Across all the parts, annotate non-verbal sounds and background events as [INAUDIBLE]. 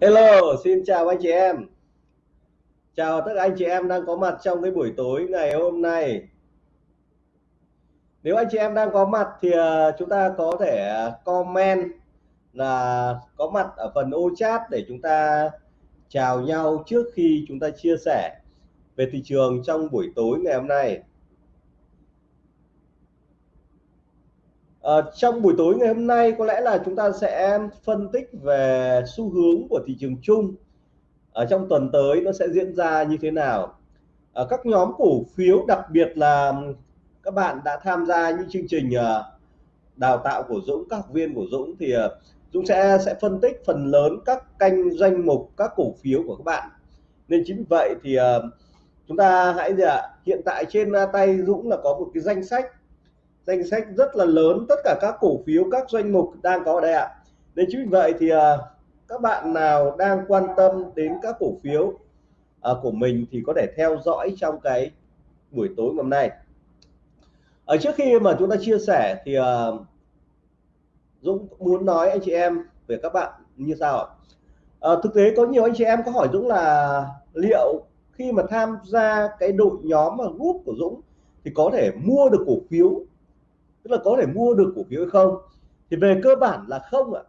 Hello, xin chào anh chị em. Chào tất cả anh chị em đang có mặt trong cái buổi tối ngày hôm nay. Nếu anh chị em đang có mặt thì à, chúng ta có thể à, comment là có mặt ở phần ô chat để chúng ta chào nhau trước khi chúng ta chia sẻ về thị trường trong buổi tối ngày hôm nay. À, trong buổi tối ngày hôm nay có lẽ là chúng ta sẽ phân tích về xu hướng của thị trường chung. Ở trong tuần tới nó sẽ diễn ra như thế nào? Ở các nhóm cổ phiếu đặc biệt là các bạn đã tham gia những chương trình ờ, đào tạo của Dũng các học viên của Dũng thì Dũng sẽ sẽ phân tích phần lớn các kênh danh mục các cổ phiếu của các bạn. Nên chính vì vậy thì chúng ta hãy gì ạ? Hiện tại trên tay Dũng là có một cái danh sách danh sách rất là lớn tất cả các cổ phiếu các doanh mục đang có ở đây ạ. Nên chính vì vậy thì à, các bạn nào đang quan tâm đến các cổ phiếu à, của mình thì có thể theo dõi trong cái buổi tối ngày hôm nay. Ở trước khi mà chúng ta chia sẻ thì Dũng muốn nói anh chị em về các bạn như sau. Ạ à, thực tế có nhiều anh chị em có hỏi Dũng là liệu khi mà tham gia cái đội nhóm mà group của Dũng thì có thể mua được cổ phiếu tức là có thể mua được cổ phiếu hay không? Thì về cơ bản là không ạ.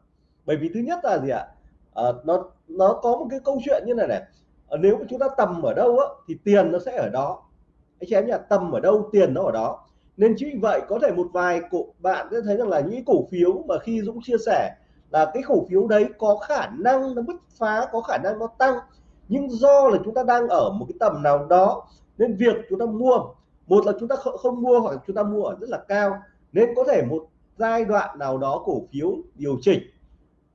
Bởi vì thứ nhất là gì ạ? À, nó nó có một cái câu chuyện như này này. À, nếu mà chúng ta tầm ở đâu á thì tiền nó sẽ ở đó. Anh chị em nhà tầm ở đâu tiền nó ở đó. Nên chính vì vậy có thể một vài cổ bạn sẽ thấy rằng là những cổ phiếu mà khi Dũng chia sẻ là cái cổ phiếu đấy có khả năng nó bứt phá có khả năng nó tăng. Nhưng do là chúng ta đang ở một cái tầm nào đó nên việc chúng ta mua một là chúng ta không mua hoặc chúng ta mua ở rất là cao nên có thể một giai đoạn nào đó cổ phiếu điều chỉnh.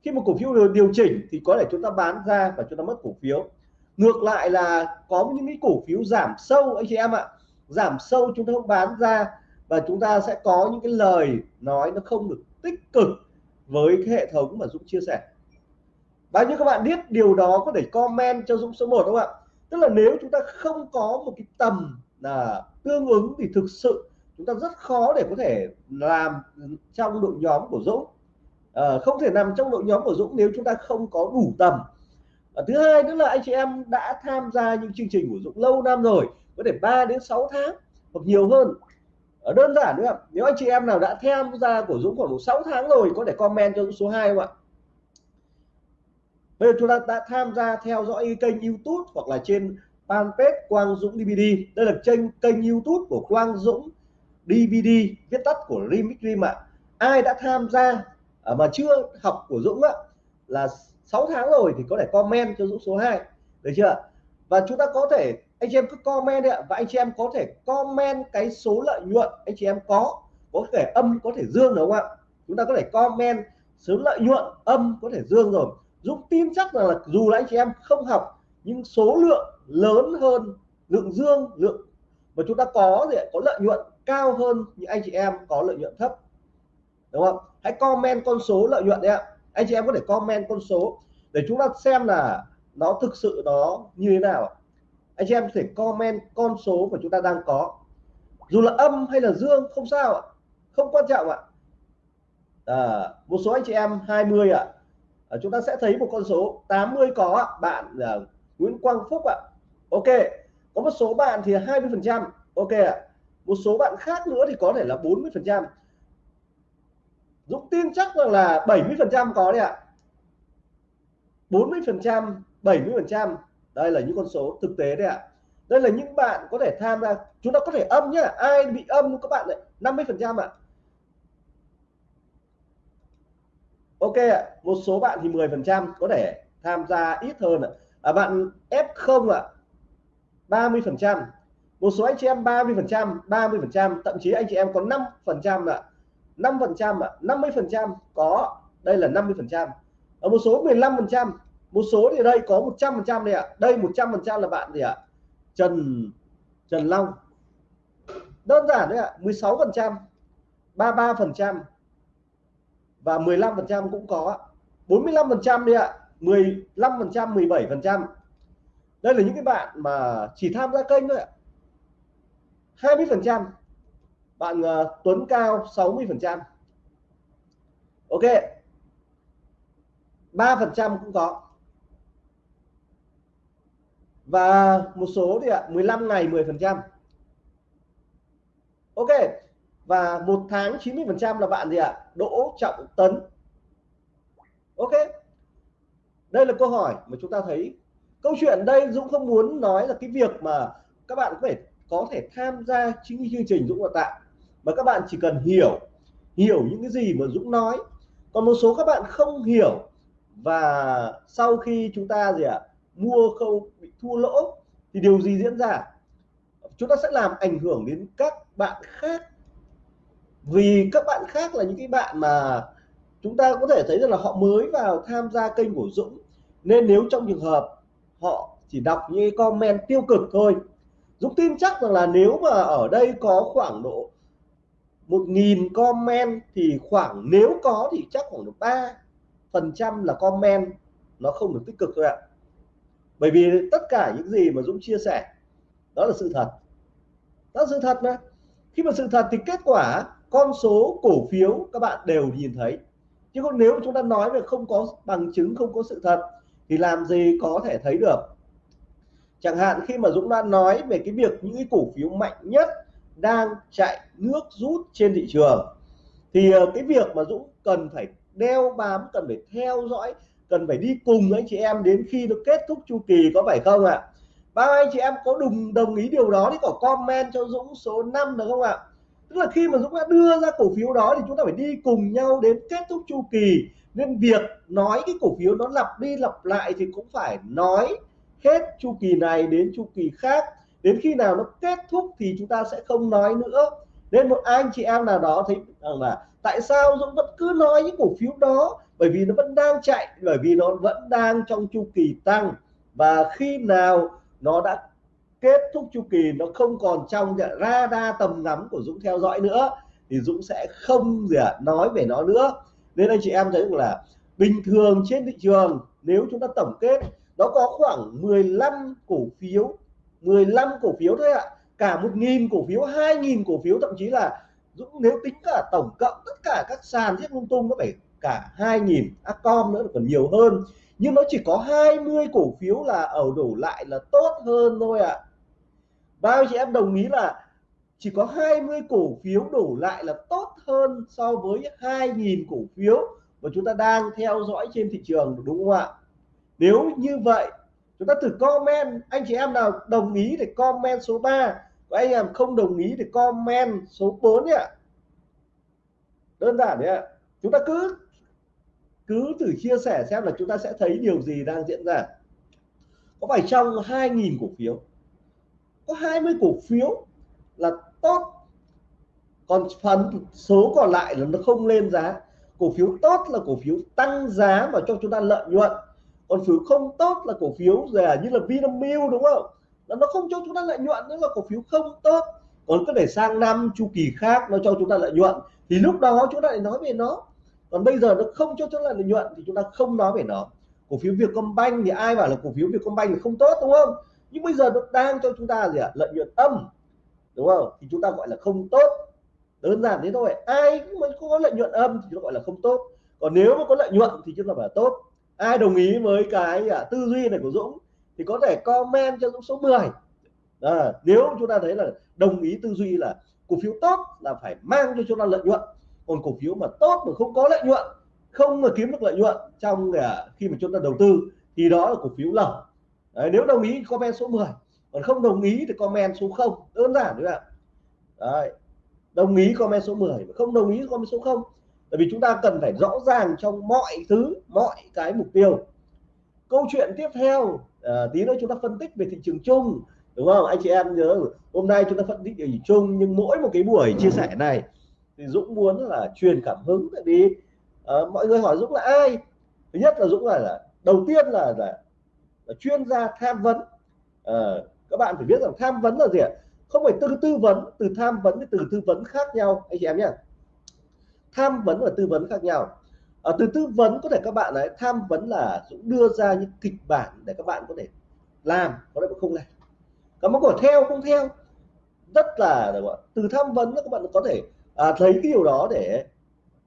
Khi một cổ phiếu điều chỉnh thì có thể chúng ta bán ra và chúng ta mất cổ phiếu. Ngược lại là có những cái cổ phiếu giảm sâu, anh chị em ạ. Giảm sâu chúng ta không bán ra và chúng ta sẽ có những cái lời nói nó không được tích cực với cái hệ thống mà Dũng chia sẻ. Bao nhiêu các bạn biết điều đó có thể comment cho Dũng số 1 không ạ? Tức là nếu chúng ta không có một cái tầm là tương ứng thì thực sự chúng ta rất khó để có thể làm trong đội nhóm của Dũng. À, không thể nằm trong đội nhóm của Dũng nếu chúng ta không có đủ tầm. À, thứ hai nữa là anh chị em đã tham gia những chương trình của Dũng lâu năm rồi có thể 3 đến 6 tháng hoặc nhiều hơn. À, đơn giản nữa nếu anh chị em nào đã tham gia của Dũng khoảng 6 tháng rồi có thể comment cho Dũng số 2 không ạ? Bây giờ chúng ta đã tham gia theo dõi kênh YouTube hoặc là trên fanpage Quang Dũng DVD đây là kênh kênh YouTube của Quang Dũng DVD viết tắt của Remix Dream ạ. Ai đã tham gia à, mà chưa học của Dũng á là 6 tháng rồi thì có thể comment cho Dũng số 2 được chưa và chúng ta có thể anh chị em cứ comment đi ạ. Và anh chị em có thể comment cái số lợi nhuận anh chị em có có thể âm có thể dương đúng không ạ? Chúng ta có thể comment số lợi nhuận âm có thể dương rồi. Dũng tin chắc rằng là dù là anh chị em không học nhưng số lượng lớn hơn lượng dương lượng mà chúng ta có thì có lợi nhuận cao hơn những anh chị em có lợi nhuận thấp. Đúng không? Hãy comment con số lợi nhuận đấy ạ. Anh chị em có thể comment con số để chúng ta xem là nó thực sự nó như thế nào anh chị em có thể comment con số mà chúng ta đang có. Dù là âm hay là dương không sao ạ. Không quan trọng ạ. À, một số anh chị em 20 ạ. À, chúng ta sẽ thấy một con số 80 có bạn là Nguyễn Quang Phúc ạ. Ok có một số bạn thì 20 phần trăm. Ok ạ một số bạn khác nữa thì có thể là 40 phần trăm. Dũng tin chắc rằng là 70 phần trăm có đấy ạ. 40 phần trăm 70 phần trăm. Đây là những con số thực tế đấy ạ. Đây là những bạn có thể tham gia chúng ta có thể âm nhá ai bị âm các bạn lại 50 phần trăm ạ. Ok ạ một số bạn thì 10 phần trăm có thể tham gia ít hơn ạ. À, bạn F0 ạ 30 phần trăm một số anh chị em 30 phần trăm 30 phần trăm, thậm chí anh chị em có 5 phần trăm ạ. 5 phần trăm ạ 50 phần trăm có, đây là 50 phần trăm. Ở một số 15 phần trăm, một số thì đây có 100 phần trăm đây ạ. Đây 100 phần trăm là bạn gì ạ? Trần Trần Long. Đơn giản đấy ạ 16 phần trăm 33 phần trăm và 15 phần trăm cũng có 45 phần trăm đi ạ 15 phần trăm 17 phần trăm. Đây là những cái bạn mà chỉ tham gia kênh thôi ạ. 20 phần trăm. Bạn uh, Tuấn Cao 60 phần trăm. Ok. 3 phần trăm cũng có. Và một số thì ạ 15 ngày 10 phần trăm. Ok. Và một tháng 90 phần trăm là bạn gì ạ? Đỗ Trọng Tấn. Ok. Đây là câu hỏi mà chúng ta thấy. Câu chuyện đây Dũng không muốn nói là cái việc mà các bạn có thể có thể tham gia chính chương trình Dũng đào tạo. Mà các bạn chỉ cần hiểu hiểu những cái gì mà Dũng nói. Còn một số các bạn không hiểu và sau khi chúng ta gì ạ, mua không bị thua lỗ thì điều gì diễn ra? Chúng ta sẽ làm ảnh hưởng đến các bạn khác. Vì các bạn khác là những cái bạn mà chúng ta có thể thấy rằng là họ mới vào tham gia kênh của Dũng. Nên nếu trong trường hợp họ chỉ đọc những comment tiêu cực thôi Dũng tin chắc rằng là nếu mà ở đây có khoảng độ một nghìn comment thì khoảng, nếu có thì chắc khoảng được ba phần trăm là comment nó không được tích cực thôi ạ. Bởi vì tất cả những gì mà Dũng chia sẻ, đó là sự thật. Đó là sự thật mà. Khi mà sự thật thì kết quả, con số cổ phiếu các bạn đều nhìn thấy. Chứ còn nếu chúng ta nói về không có bằng chứng, không có sự thật thì làm gì có thể thấy được chẳng hạn khi mà Dũng đã nói về cái việc những cái cổ phiếu mạnh nhất đang chạy nước rút trên thị trường, thì ờ, cái việc mà Dũng cần phải đeo bám, cần phải theo dõi, cần phải đi cùng anh chị em đến khi nó kết thúc chu kỳ có phải không ạ à? bao anh chị em có đồng đồng ý điều đó thì có comment cho Dũng số 5 được không ạ tức là khi mà Dũng đã đưa ra cổ phiếu đó thì chúng ta phải đi cùng nhau đến kết thúc chu kỳ nên việc nói cái cổ phiếu nó lặp đi lặp lại thì cũng phải nói hết chu kỳ này đến chu kỳ khác. Đến khi nào nó kết thúc thì chúng ta sẽ không nói nữa. Nên một anh chị em nào đó thấy rằng là tại sao Dũng vẫn cứ nói những cổ phiếu đó? Bởi vì nó vẫn đang chạy bởi vì nó vẫn đang trong chu kỳ tăng. Và khi nào nó đã kết thúc chu kỳ nó không còn trong radar tầm ngắm của Dũng theo dõi nữa thì Dũng sẽ không gì à, nói về nó nữa. Nên anh chị em thấy là bình thường trên thị trường nếu chúng ta tổng kết nó có khoảng 15 cổ phiếu 15 cổ phiếu thôi ạ. Cả một nghìn cổ phiếu, hai nghìn cổ phiếu, thậm chí là Dũng nếu tính cả tổng cộng tất cả các sàn giết lung tung, nó phải cả 2.000 Acom nữa còn nhiều hơn. Nhưng nó chỉ có 20 cổ phiếu là ở đổ lại là tốt hơn thôi ạ. À. bao chị em đồng ý là chỉ có 20 cổ phiếu đổ lại là tốt hơn so với 2.000 cổ phiếu mà chúng ta đang theo dõi trên thị trường, đúng không ạ? Nếu như vậy, chúng ta thử comment. Anh chị em nào đồng ý thì comment số 3 và anh em không đồng ý thì comment số 4 nhé. Đơn giản đấy ạ. Chúng ta cứ cứ thử chia sẻ xem là chúng ta sẽ thấy điều gì đang diễn ra. Có phải trong 2.000 cổ phiếu? Có 20 cổ phiếu là tốt, còn phần số còn lại là nó không lên giá. Cổ phiếu tốt là cổ phiếu tăng giá và cho chúng ta lợi nhuận còn phiếu không tốt là cổ phiếu là như là Vinamilk, đúng không? Là nó không cho chúng ta lợi nhuận nữa là cổ phiếu không tốt. Còn cứ để sang năm chu kỳ khác nó cho chúng ta lợi nhuận, thì lúc đó chúng ta lại nói về nó. Còn bây giờ nó không cho chúng ta lợi nhuận thì chúng ta không nói về nó. Cổ phiếu Vietcombank thì ai bảo là cổ phiếu Vietcombank thì không tốt, đúng không? Nhưng bây giờ nó đang cho chúng ta gì ạ? Lợi nhuận âm, đúng không? Thì chúng ta gọi là không tốt. Đơn giản thế thôi. Ai mà có lợi nhuận âm thì nó gọi là không tốt. Còn nếu mà có lợi nhuận thì chúng ta phải là tốt ai đồng ý với cái à, tư duy này của Dũng thì có thể comment cho Dũng số 10 à, nếu chúng ta thấy là đồng ý tư duy là cổ phiếu tốt là phải mang cho chúng ta lợi nhuận còn cổ phiếu mà tốt mà không có lợi nhuận không mà kiếm được lợi nhuận trong à, khi mà chúng ta đầu tư thì đó là cổ phiếu lỏng. Đấy, nếu đồng ý comment số 10 còn không đồng ý thì comment số 0 đơn giản đấy ạ Đấy. đồng ý comment số 10 không đồng ý comment số 0 tại vì chúng ta cần phải rõ ràng trong mọi thứ mọi cái mục tiêu. Câu chuyện tiếp theo à, tí nữa chúng ta phân tích về thị trường chung đúng không? Anh chị em nhớ hôm nay chúng ta phân tích thị trường chung nhưng mỗi một cái buổi chia sẻ này thì Dũng muốn là truyền cảm hứng tại vì uh, mọi người hỏi Dũng là ai? Thứ nhất là Dũng là, là đầu tiên là, là, là chuyên gia tham vấn. Uh, các bạn phải biết rằng tham vấn là gì ạ? Không phải tư tư vấn từ tham vấn với từ tư vấn khác nhau anh chị em nhé tham vấn và tư vấn khác nhau. Ở từ tư vấn có thể các bạn ấy tham vấn là Dũng đưa ra những kịch bản để các bạn có thể làm có thể không làm. Các bạn có theo không theo? Rất là từ tham vấn các bạn có thể à, thấy cái điều đó để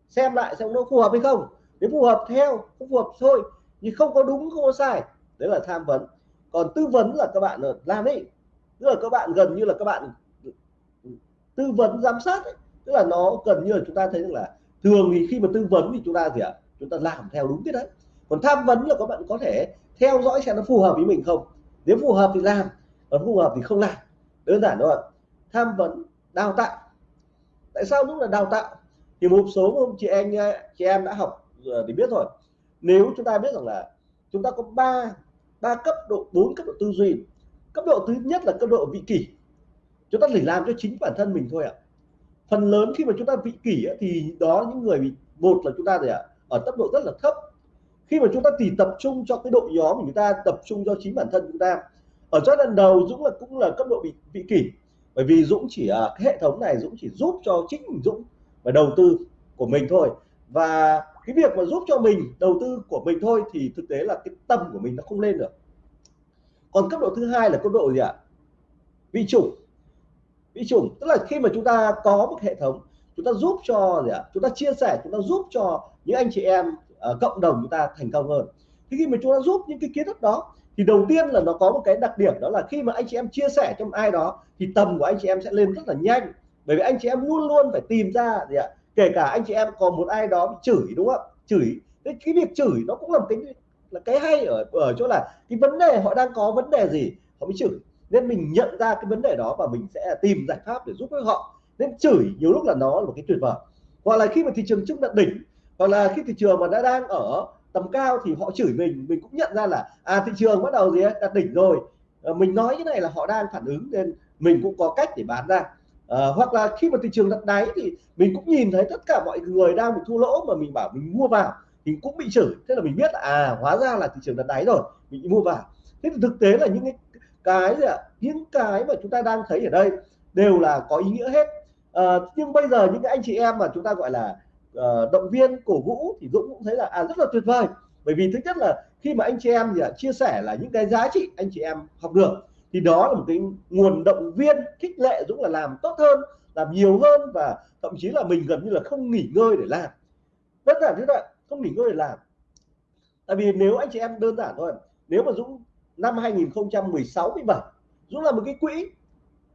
xem lại xem nó phù hợp hay không. Nếu phù hợp theo không phù hợp thôi nhưng không có đúng không có sai đấy là tham vấn. Còn tư vấn là các bạn ờ, làm đi. Tức là các bạn gần như là các bạn tư vấn giám sát ấy tức là nó gần như là chúng ta thấy rằng là thường thì khi mà tư vấn thì chúng ta gì ạ? Chúng ta làm theo đúng cái đấy. Còn tham vấn là các bạn có thể theo dõi xem nó phù hợp với mình không. Nếu phù hợp thì làm, còn phù hợp thì không làm. Đơn giản thôi tham vấn, đào tạo. Tại sao đúng là đào tạo? Thì một số chị anh chị em đã học thì biết rồi. Nếu chúng ta biết rằng là chúng ta có ba ba cấp độ, bốn cấp độ tư duy. Cấp độ thứ nhất là cấp độ vị kỷ. Chúng ta chỉ làm cho chính bản thân mình thôi ạ phần lớn khi mà chúng ta vị kỷ thì đó những người bị, một là chúng ta gì ạ, ở cấp độ rất là thấp. Khi mà chúng ta chỉ tập trung cho cái đội nhóm của chúng ta, tập trung cho chính bản thân chúng ta, ở giai đoạn đầu Dũng là cũng là cấp độ bị vị kỷ. Bởi vì Dũng chỉ à, cái hệ thống này Dũng chỉ giúp cho chính Dũng và đầu tư của mình thôi. Và cái việc mà giúp cho mình đầu tư của mình thôi thì thực tế là cái tâm của mình nó không lên được. Còn cấp độ thứ hai là cấp độ gì ạ? Vị chủng vi trùng tức là khi mà chúng ta có một hệ thống chúng ta giúp cho gì ạ? Chúng ta chia sẻ chúng ta giúp cho những anh chị em uh, cộng đồng chúng ta thành công hơn. Thì khi mà chúng ta giúp những cái kiến thức đó thì đầu tiên là nó có một cái đặc điểm đó là khi mà anh chị em chia sẻ cho ai đó thì tầm của anh chị em sẽ lên rất là nhanh. Bởi vì anh chị em luôn luôn phải tìm ra gì ạ? Kể cả anh chị em còn một ai đó chửi đúng không? Chửi. Cái, cái việc chửi nó cũng là một cái là cái hay ở ở chỗ là cái vấn đề họ đang có vấn đề gì họ mới chửi nên mình nhận ra cái vấn đề đó và mình sẽ tìm giải pháp để giúp với họ. Nên chửi nhiều lúc là nó là một cái tuyệt vời. Hoặc là khi mà thị trường chứng đạt đỉnh hoặc là khi thị trường mà đã đang ở tầm cao thì họ chửi mình mình cũng nhận ra là à thị trường bắt đầu gì ấy, đạt đỉnh rồi. À, mình nói cái này là họ đang phản ứng nên mình cũng có cách để bán ra. À, hoặc là khi mà thị trường đặt đáy thì mình cũng nhìn thấy tất cả mọi người đang bị thua lỗ mà mình bảo mình mua vào thì cũng bị chửi. Thế là mình biết là à hóa ra là thị trường đặt đáy rồi mình mua vào. Thế thì thực tế là những cái cái gì ạ? Những cái mà chúng ta đang thấy ở đây đều là có ý nghĩa hết. À, nhưng bây giờ những cái anh chị em mà chúng ta gọi là uh, động viên cổ vũ thì Dũng cũng thấy là à rất là tuyệt vời. Bởi vì thứ nhất là khi mà anh chị em gì ạ chia sẻ là những cái giá trị anh chị em học được thì đó là một cái nguồn động viên khích lệ Dũng là làm tốt hơn làm nhiều hơn và thậm chí là mình gần như là không nghỉ ngơi để làm. Rất là thế vậy không nghỉ ngơi để làm. Tại vì nếu anh chị em đơn giản thôi nếu mà Dũng năm 2016 17 Dũng là một cái quỹ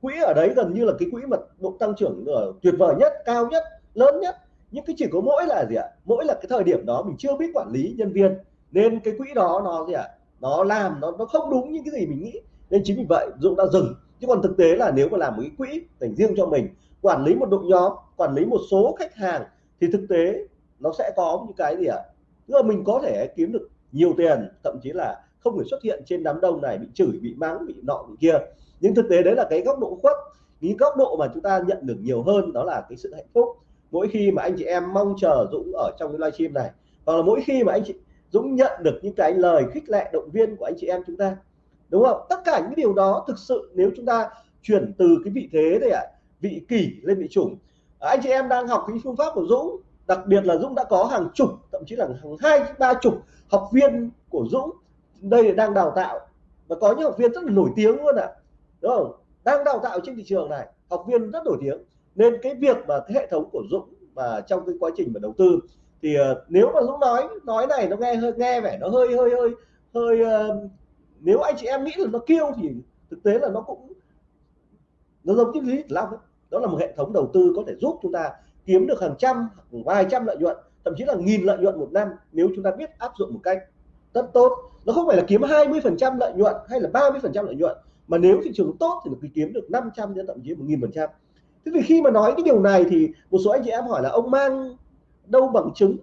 quỹ ở đấy gần như là cái quỹ mà độ tăng trưởng ở tuyệt vời nhất, cao nhất, lớn nhất. Nhưng cái chỉ có mỗi là gì ạ? Mỗi là cái thời điểm đó mình chưa biết quản lý nhân viên. Nên cái quỹ đó nó gì ạ? Nó làm, nó nó không đúng những cái gì mình nghĩ. Nên chính vì vậy Dũng đã dừng. Chứ còn thực tế là nếu mà làm một cái quỹ dành riêng cho mình, quản lý một đội nhóm, quản lý một số khách hàng, thì thực tế nó sẽ có những cái gì ạ? Tức là mình có thể kiếm được nhiều tiền, thậm chí là không phải xuất hiện trên đám đông này bị chửi bị mắng bị nọ bị kia. Nhưng thực tế đấy là cái góc độ khuất cái góc độ mà chúng ta nhận được nhiều hơn đó là cái sự hạnh phúc. Mỗi khi mà anh chị em mong chờ Dũng ở trong cái livestream này hoặc là mỗi khi mà anh chị Dũng nhận được những cái lời khích lệ động viên của anh chị em chúng ta đúng không? Tất cả những điều đó thực sự nếu chúng ta chuyển từ cái vị thế này, ạ à, vị kỷ lên vị chủng. Anh chị em đang học cái phương pháp của Dũng đặc biệt là Dũng đã có hàng chục thậm chí là hàng hai ba chục học viên của Dũng đây đang đào tạo. Và có những học viên rất là nổi tiếng luôn ạ. À. đúng không? Đang đào tạo trên thị trường này học viên rất nổi tiếng. Nên cái việc mà cái hệ thống của Dũng và trong cái quá trình mà đầu tư thì uh, nếu mà Dũng nói nói này nó nghe hơi nghe vẻ nó hơi hơi hơi hơi uh, nếu anh chị em nghĩ là nó kêu thì thực tế là nó cũng nó giống như lý lắm đó là một hệ thống đầu tư có thể giúp chúng ta kiếm được hàng trăm vài trăm lợi nhuận thậm chí là nghìn lợi nhuận một năm nếu chúng ta biết áp dụng một cách rất tốt. Nó không phải là kiếm 20 phần trăm lợi nhuận hay là 30 phần trăm lợi nhuận, mà nếu thị trường tốt thì nó kiếm được 500 đến thậm chí một nghìn phần trăm. Thế thì khi mà nói cái điều này thì một số anh chị em hỏi là ông mang đâu bằng chứng?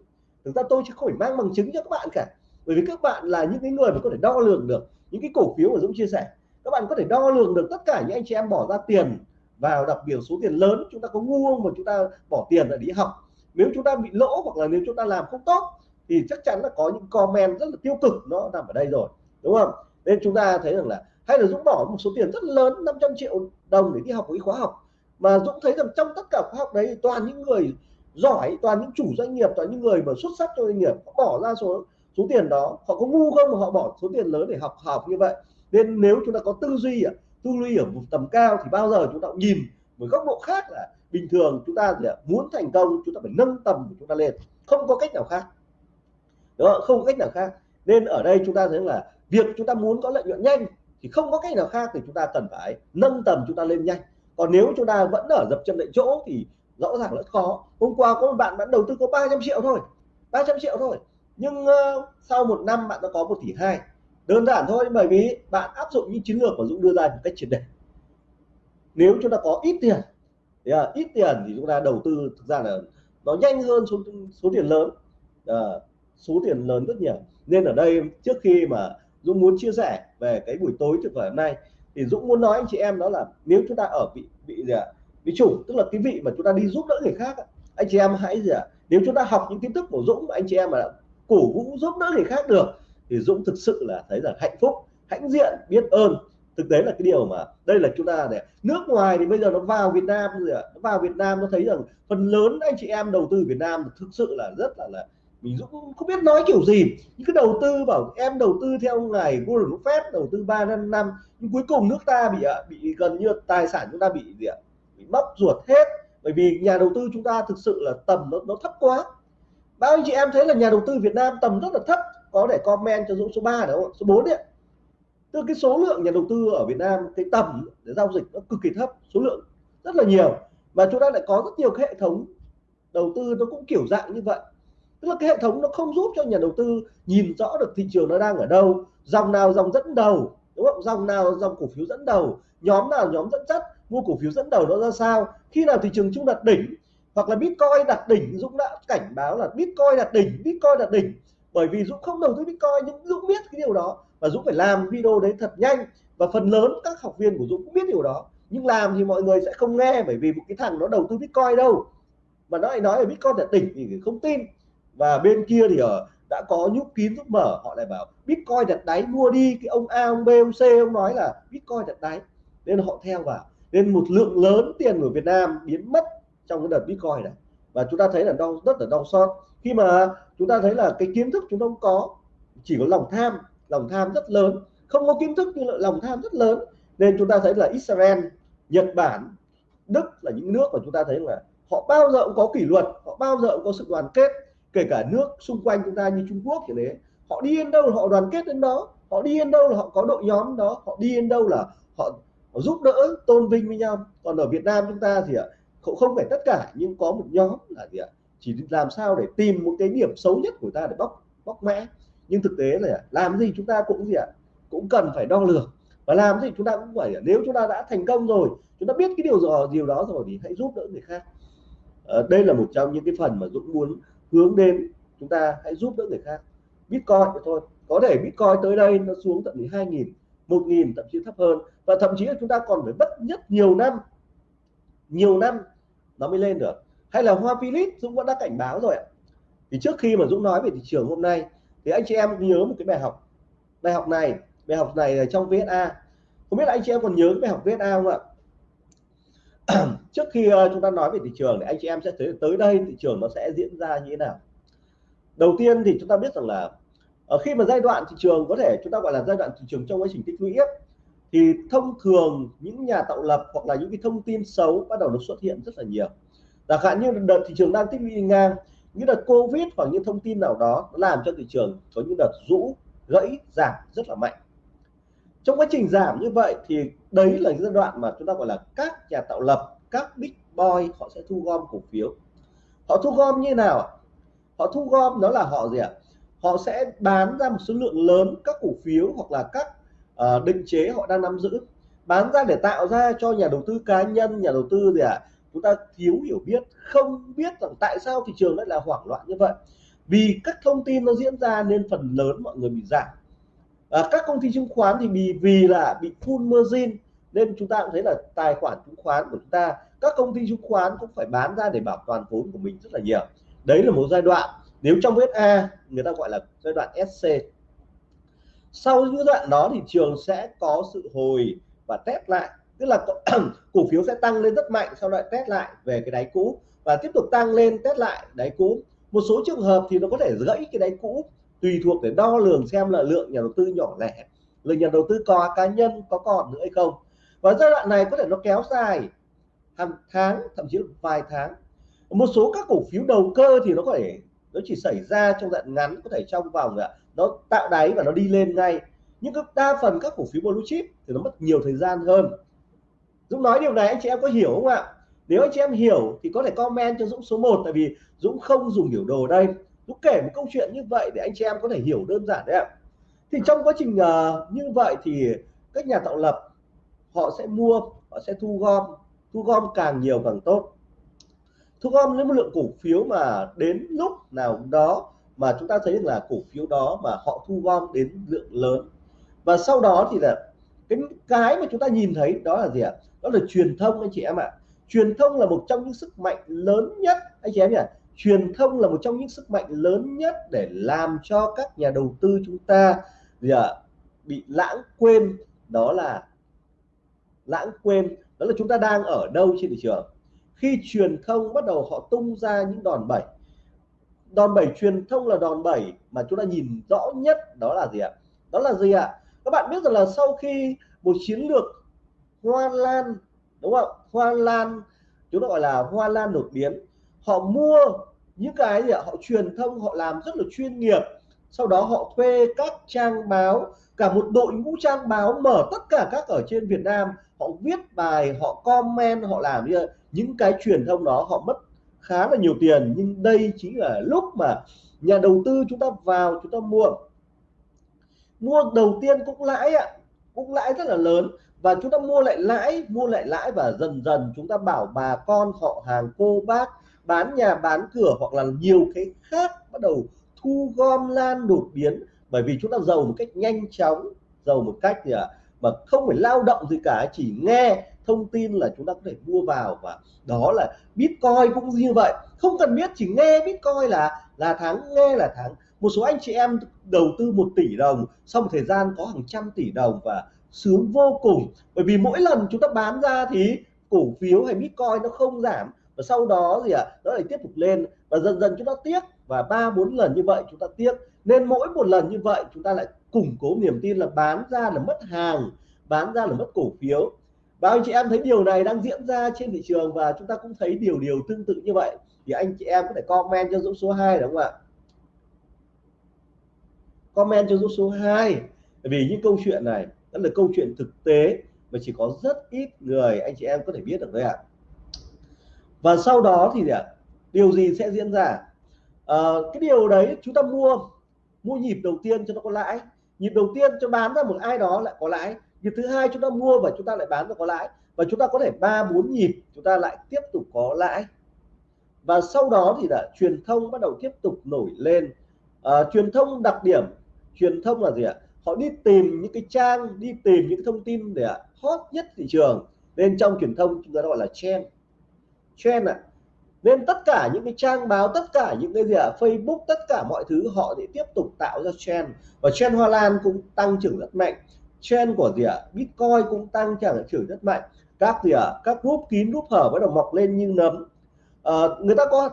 Thực ra tôi chứ không phải mang bằng chứng cho các bạn cả. Bởi vì các bạn là những cái người mà có thể đo lường được những cái cổ phiếu mà Dũng chia sẻ. Các bạn có thể đo lường được tất cả những anh chị em bỏ ra tiền vào đặc biệt số tiền lớn. Chúng ta có ngu không mà chúng ta bỏ tiền để đi học? Nếu chúng ta bị lỗ hoặc là nếu chúng ta làm không tốt thì chắc chắn là có những comment rất là tiêu cực nó nằm ở đây rồi đúng không? Nên chúng ta thấy rằng là hay là Dũng bỏ một số tiền rất lớn 500 triệu đồng để đi học một cái khóa học. Mà Dũng thấy rằng trong tất cả khóa học đấy toàn những người giỏi toàn những chủ doanh nghiệp toàn những người mà xuất sắc cho doanh nghiệp họ bỏ ra số số tiền đó. Họ có ngu không mà họ bỏ số tiền lớn để học học như vậy? Nên nếu chúng ta có tư duy à, tư duy ở một tầm cao thì bao giờ chúng ta cũng nhìn một góc độ khác là bình thường. Chúng ta muốn thành công chúng ta phải nâng tầm của chúng ta lên. Không có cách nào khác đó không có cách nào khác. Nên ở đây chúng ta thấy là việc chúng ta muốn có lợi nhuận nhanh thì không có cách nào khác thì chúng ta cần phải nâng tầm chúng ta lên nhanh. Còn nếu chúng ta vẫn ở dập chân tại chỗ thì rõ ràng rất khó. Hôm qua có một bạn bạn đầu tư có 300 triệu thôi 300 triệu thôi. Nhưng uh, sau một năm bạn đã có một tỷ hai. Đơn giản thôi bởi vì bạn áp dụng những chiến lược của Dũng đưa ra một cách triệt để. Nếu chúng ta có ít tiền thì, uh, ít tiền thì chúng ta đầu tư thực ra là nó nhanh hơn số số tiền lớn. Uh, số tiền lớn rất nhiều. Nên ở đây trước khi mà Dũng muốn chia sẻ về cái buổi tối tuyệt vời hôm nay, thì Dũng muốn nói anh chị em đó là nếu chúng ta ở vị vị gì ạ? Vị chủ, tức là cái vị mà chúng ta đi giúp đỡ người khác anh chị em hãy gì ạ? Nếu chúng ta học những kiến thức của Dũng mà anh chị em mà cổ vũ giúp đỡ người khác được, thì Dũng thực sự là thấy là hạnh phúc, hãnh diện, biết ơn. Thực tế là cái điều mà đây là chúng ta để nước ngoài thì bây giờ nó vào Việt Nam rồi nó vào Việt Nam nó thấy rằng phần lớn anh chị em đầu tư Việt Nam thực sự là rất là là mình cũng không biết nói kiểu gì. Những cái đầu tư bảo em đầu tư theo ngày Warren Buffett đầu tư 3 năm năm. Nhưng cuối cùng nước ta bị à, bị gần như tài sản chúng ta bị gì ạ? Bị mất ruột hết. Bởi vì nhà đầu tư chúng ta thực sự là tầm nó, nó thấp quá. Bao anh chị em thấy là nhà đầu tư Việt Nam tầm rất là thấp. Có để comment cho Dũng số 3 đúng không số 4 đấy tức cái số lượng nhà đầu tư ở Việt Nam cái tầm để giao dịch nó cực kỳ thấp số lượng rất là nhiều. Và chúng ta lại có rất nhiều cái hệ thống đầu tư nó cũng kiểu dạng như vậy tức là cái hệ thống nó không giúp cho nhà đầu tư nhìn rõ được thị trường nó đang ở đâu. Dòng nào dòng dẫn đầu, đúng không? Dòng nào dòng cổ phiếu dẫn đầu, nhóm nào nhóm dẫn dắt, mua cổ phiếu dẫn đầu nó ra sao. Khi nào thị trường chung đặt đỉnh, hoặc là bitcoin đặt đỉnh, Dũng đã cảnh báo là bitcoin đặt đỉnh, bitcoin đặt đỉnh. Bởi vì Dũng không đầu tư bitcoin, nhưng Dũng biết cái điều đó và Dũng phải làm video đấy thật nhanh. Và phần lớn các học viên của Dũng cũng biết điều đó. Nhưng làm thì mọi người sẽ không nghe bởi vì một cái thằng nó đầu tư bitcoin đâu. Mà nó lại nói là bitcoin đặt đỉnh thì không tin và bên kia thì ở, đã có nhúc kín giúp mở. Họ lại bảo, bitcoin đặt đáy, mua đi. Cái ông A, ông B, ông C, ông nói là, bitcoin đặt đáy. Nên họ theo vào. Nên một lượng lớn tiền của Việt Nam biến mất trong cái đợt bitcoin này. Và chúng ta thấy là đau, rất là đau xót. Khi mà chúng ta thấy là cái kiến thức chúng ta không có, chỉ có lòng tham lòng tham rất lớn. Không có kiến thức nhưng lại lòng tham rất lớn. Nên chúng ta thấy là Israel, Nhật Bản, Đức là những nước mà chúng ta thấy là họ bao giờ cũng có kỷ luật, họ bao giờ cũng có sự đoàn kết kể cả nước xung quanh chúng ta như Trung Quốc kiểu đấy họ đi đến đâu là họ đoàn kết đến đó họ đi đến đâu là họ có đội nhóm đó họ đi đến đâu là họ, họ giúp đỡ tôn vinh với nhau. Còn ở Việt Nam chúng ta thì ạ không phải tất cả nhưng có một nhóm là gì ạ chỉ làm sao để tìm một cái điểm xấu nhất của ta để bóc bóc mẽ. Nhưng thực tế là làm gì chúng ta cũng gì ạ cũng cần phải đo lường. Và làm gì chúng ta cũng phải nếu chúng ta đã thành công rồi chúng ta biết cái điều gì điều đó rồi thì hãy giúp đỡ người khác. À, đây là một trong những cái phần mà Dũng muốn hướng đến, chúng ta hãy giúp đỡ người khác. Bitcoin thôi. Có thể Bitcoin tới đây nó xuống tận 12.000 1.000 thậm chí thấp hơn. Và thậm chí là chúng ta còn phải bất nhất nhiều năm nhiều năm nó mới lên được. Hay là Hoa Philip Dũng vẫn đã cảnh báo rồi ạ. Thì trước khi mà Dũng nói về thị trường hôm nay, thì anh chị em nhớ một cái bài học. Bài học này, bài học này là trong VSA không biết là anh chị em còn nhớ cái bài học VSA không ạ? [CLEARS THROAT] trước khi ờ, chúng ta nói về thị trường thì anh chị em sẽ thấy tới đây thị trường nó sẽ diễn ra như thế nào. Đầu tiên thì chúng ta biết rằng là ở khi mà giai đoạn thị trường có thể chúng ta gọi là giai đoạn thị trường trong quá trình tích lũy thì thông thường những nhà tạo lập hoặc là những cái thông tin xấu bắt đầu nó xuất hiện rất là nhiều. Chẳng hạn như đợt thị trường đang tích lũy ngang như đợt covid hoặc những thông tin nào đó nó làm cho thị trường có những đợt rũ, gãy, giảm rất là mạnh. Trong quá trình giảm như vậy thì đấy là giai đoạn mà chúng ta gọi là các nhà tạo lập các big boy họ sẽ thu gom cổ phiếu. Họ thu gom như nào họ thu gom đó là họ gì ạ? Họ sẽ bán ra một số lượng lớn các cổ phiếu hoặc là các uh, định chế họ đang nắm giữ. Bán ra để tạo ra cho nhà đầu tư cá nhân nhà đầu tư gì ạ? Chúng ta thiếu hiểu biết không biết rằng tại sao thị trường lại là hoảng loạn như vậy. Vì các thông tin nó diễn ra nên phần lớn mọi người bị giảm à, các công ty chứng khoán thì bị vì là bị full margin nên chúng ta cũng thấy là tài khoản chứng khoán của chúng ta các công ty chứng khoán cũng phải bán ra để bảo toàn vốn của mình rất là nhiều. Đấy là một giai đoạn nếu trong SA A người ta gọi là giai đoạn SC sau giai đoạn đó thì trường sẽ có sự hồi và test lại tức là [CLEARS THROAT] cổ phiếu sẽ tăng lên rất mạnh sau lại test lại về cái đáy cũ và tiếp tục tăng lên test lại đáy cũ. Một số trường hợp thì nó có thể gãy cái đáy cũ tùy thuộc để đo lường xem là lượng nhà đầu tư nhỏ lẻ, lượng nhà đầu tư có cá nhân có còn nữa hay không. Và giai đoạn này có thể nó kéo dài hàng tháng, thậm chí vài tháng. Một số các cổ phiếu đầu cơ thì nó có thể, nó chỉ xảy ra trong đoạn ngắn, có thể trong vòng à, nó tạo đáy và nó đi lên ngay. Nhưng đa phần các cổ phiếu blue chip thì nó mất nhiều thời gian hơn. Dũng nói điều này, anh chị em có hiểu không ạ? Nếu anh chị em hiểu thì có thể comment cho Dũng số 1 tại vì Dũng không dùng biểu đồ đây. Tú kể một câu chuyện như vậy để anh chị em có thể hiểu đơn giản đấy ạ. Thì trong quá trình uh, như vậy thì các nhà tạo lập họ sẽ mua họ sẽ thu gom thu gom càng nhiều càng tốt. Thu gom những lượng cổ phiếu mà đến lúc nào đó mà chúng ta thấy rằng là cổ phiếu đó mà họ thu gom đến lượng lớn. Và sau đó thì là cái cái mà chúng ta nhìn thấy đó là gì ạ? Đó là truyền thông anh chị em ạ. Truyền thông là một trong những sức mạnh lớn nhất anh chị em nhỉ? Truyền thông là một trong những sức mạnh lớn nhất để làm cho các nhà đầu tư chúng ta, gì ạ, bị lãng quên, đó là, lãng quên, đó là chúng ta đang ở đâu trên thị trường. Khi truyền thông bắt đầu họ tung ra những đòn bẩy đòn bẩy truyền thông là đòn bẩy mà chúng ta nhìn rõ nhất, đó là gì ạ? Đó là gì ạ? Các bạn biết rằng là sau khi một chiến lược hoa lan, đúng không? Hoa lan, chúng ta gọi là hoa lan đột biến họ mua những cái gì ạ? Họ truyền thông, họ làm rất là chuyên nghiệp. Sau đó họ thuê các trang báo, cả một đội ngũ trang báo mở tất cả các ở trên Việt Nam. Họ viết bài, họ comment, họ làm như những cái truyền thông đó. Họ mất khá là nhiều tiền. Nhưng đây chính là lúc mà nhà đầu tư chúng ta vào, chúng ta mua. Mua đầu tiên cũng lãi ạ. Cũng lãi rất là lớn. Và chúng ta mua lại lãi, mua lại lãi và dần dần chúng ta bảo bà con họ, hàng cô, bác bán nhà bán cửa hoặc là nhiều cái khác bắt đầu thu gom lan đột biến. Bởi vì chúng ta giàu một cách nhanh chóng giàu một cách gì ạ? À, mà không phải lao động gì cả chỉ nghe thông tin là chúng ta có thể mua vào và đó là bitcoin cũng như vậy. Không cần biết chỉ nghe bitcoin là là thắng nghe là thắng một số anh chị em đầu tư một tỷ đồng sau một thời gian có hàng trăm tỷ đồng và sướng vô cùng. Bởi vì mỗi lần chúng ta bán ra thì cổ phiếu hay bitcoin nó không giảm và sau đó gì ạ? À, nó lại tiếp tục lên và dần dần chúng ta tiếc. Và ba bốn lần như vậy chúng ta tiếc. Nên mỗi một lần như vậy chúng ta lại củng cố niềm tin là bán ra là mất hàng bán ra là mất cổ phiếu. Và anh chị em thấy điều này đang diễn ra trên thị trường và chúng ta cũng thấy điều điều tương tự như vậy thì anh chị em có thể comment cho dũng số 2 đúng không ạ? Comment cho dũng số 2 vì những câu chuyện này đó là câu chuyện thực tế mà chỉ có rất ít người anh chị em có thể biết được đấy ạ và sau đó thì ạ? Điều gì sẽ diễn ra? À, cái điều đấy chúng ta mua mua nhịp đầu tiên cho nó có lãi. Nhịp đầu tiên cho bán ra một ai đó lại có lãi. Nhịp thứ hai chúng ta mua và chúng ta lại bán ra có lãi. Và chúng ta có thể ba bốn nhịp chúng ta lại tiếp tục có lãi. Và sau đó thì là truyền thông bắt đầu tiếp tục nổi lên. À, truyền thông đặc điểm truyền thông là gì ạ? Họ đi tìm những cái trang đi tìm những thông tin để hot nhất thị trường. Nên trong truyền thông chúng ta gọi là trend trend ạ. Nên tất cả những cái trang báo tất cả những cái gì ạ Facebook tất cả mọi thứ họ để tiếp tục tạo ra trend. Và trend Hoa Lan cũng tăng trưởng rất mạnh. Trend của gì ạ? Bitcoin cũng tăng trưởng trưởng rất mạnh. Các gì ạ? Các group kín group hở bắt đầu mọc lên như nấm. À, người ta có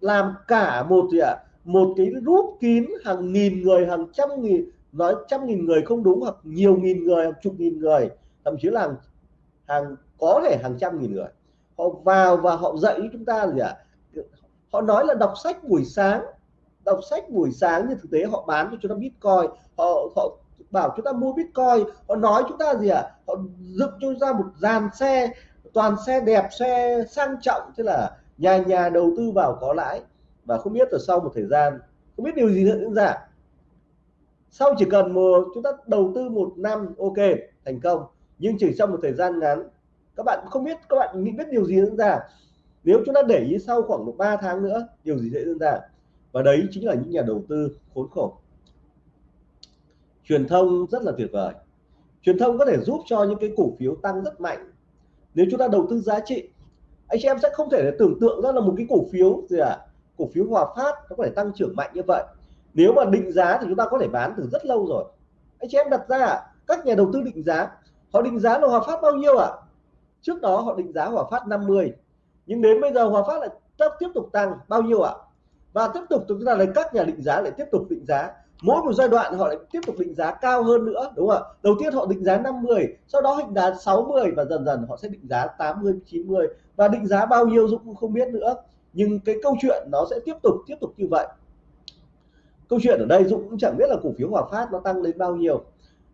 làm cả một gì ạ? Một cái group kín hàng nghìn người hàng trăm nghìn nói trăm nghìn người không đúng hoặc nhiều nghìn người hàng chục nghìn người thậm chí là hàng, hàng có thể hàng trăm nghìn người họ vào và họ dạy chúng ta gì ạ? Họ nói là đọc sách buổi sáng, đọc sách buổi sáng nhưng thực tế họ bán cho chúng ta bitcoin, họ họ bảo chúng ta mua bitcoin, họ nói chúng ta gì ạ? À? họ dựng cho ra một dàn xe, toàn xe đẹp, xe sang trọng, thế là nhà nhà đầu tư vào có lãi. Và không biết là sau một thời gian, không biết điều gì nữa diễn ra. Sau chỉ cần một, chúng ta đầu tư một năm, ok, thành công. Nhưng chỉ trong một thời gian ngắn các bạn không biết, các bạn nghĩ biết điều gì diễn ra. Nếu chúng ta để ý sau khoảng một ba tháng nữa, điều gì sẽ diễn ra? Và đấy chính là những nhà đầu tư khốn khổ. Truyền thông rất là tuyệt vời. Truyền thông có thể giúp cho những cái cổ phiếu tăng rất mạnh. Nếu chúng ta đầu tư giá trị anh chị em sẽ không thể tưởng tượng ra là một cái cổ phiếu gì à cổ phiếu Hòa Phát nó có thể tăng trưởng mạnh như vậy. Nếu mà định giá thì chúng ta có thể bán từ rất lâu rồi. Anh chị em đặt ra, các nhà đầu tư định giá, họ định giá là Hòa Phát bao nhiêu ạ? à? Trước đó họ định giá Hòa Phát 50 nhưng đến bây giờ Hòa Phát lại tiếp tục tăng. Bao nhiêu ạ? Và tiếp tục chúng ta lấy các nhà định giá lại tiếp tục định giá. Mỗi một giai đoạn họ lại tiếp tục định giá cao hơn nữa, đúng không ạ? Đầu tiên họ định giá 50 sau đó định giá 60 và dần dần họ sẽ định giá 80 90 và định giá bao nhiêu Dũng cũng không biết nữa. Nhưng cái câu chuyện nó sẽ tiếp tục tiếp tục như vậy. Câu chuyện ở đây Dũng cũng chẳng biết là cổ phiếu Hòa Phát nó tăng lên bao nhiêu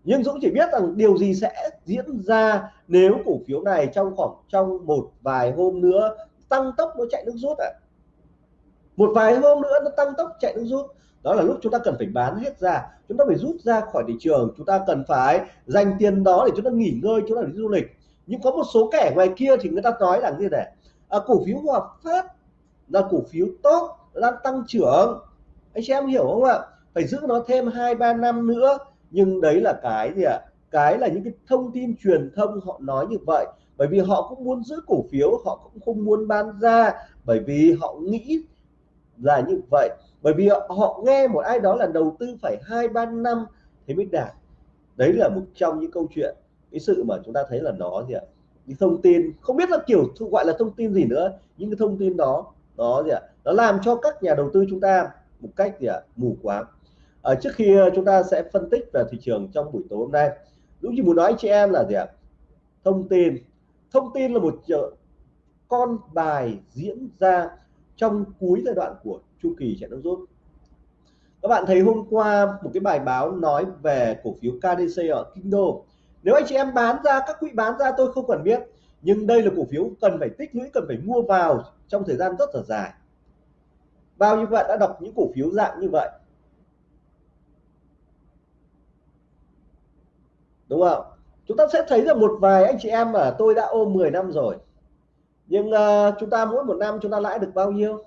nhưng Dũng chỉ biết rằng điều gì sẽ diễn ra nếu cổ phiếu này trong khoảng trong một vài hôm nữa tăng tốc nó chạy nước rút ạ. À. một vài hôm nữa nó tăng tốc chạy nước rút. Đó là lúc chúng ta cần phải bán hết ra. Chúng ta phải rút ra khỏi thị trường. Chúng ta cần phải dành tiền đó để chúng ta nghỉ ngơi chúng ta đi du lịch. Nhưng có một số kẻ ngoài kia thì người ta nói là như này. À, cổ phiếu Hòa Phát là cổ phiếu tốt đang tăng trưởng. Anh chị em hiểu không ạ? Phải giữ nó thêm hai ba năm nữa nhưng đấy là cái gì ạ? Cái là những cái thông tin truyền thông họ nói như vậy. Bởi vì họ cũng muốn giữ cổ phiếu, họ cũng không muốn bán ra. Bởi vì họ nghĩ là như vậy. Bởi vì họ nghe một ai đó là đầu tư phải hai, ba năm thì mới đạt. Đấy là một trong những câu chuyện. Cái sự mà chúng ta thấy là nó gì ạ? Những thông tin, không biết là kiểu gọi là thông tin gì nữa. Những cái thông tin đó đó gì ạ? Nó làm cho các nhà đầu tư chúng ta một cách gì ạ? Mù quáng à, trước khi ờ, chúng ta sẽ phân tích về thị trường trong buổi tối hôm nay Dũng chỉ muốn nói anh chị em là gì ạ? Thông tin. Thông tin là một ờ, con bài diễn ra trong cuối giai đoạn của chu kỳ chạy nước rút. Các bạn thấy hôm qua một cái bài báo nói về cổ phiếu KDC ở Kinh Đô. Nếu anh chị em bán ra các quỹ bán ra tôi không cần biết nhưng đây là cổ phiếu cần phải tích lũy cần phải mua vào trong thời gian rất là dài. Bao nhiêu bạn đã đọc những cổ phiếu dạng như vậy? Đúng không? Chúng ta sẽ thấy là một vài anh chị em mà tôi đã ôm 10 năm rồi. Nhưng uh, chúng ta mỗi một năm chúng ta lãi được bao nhiêu?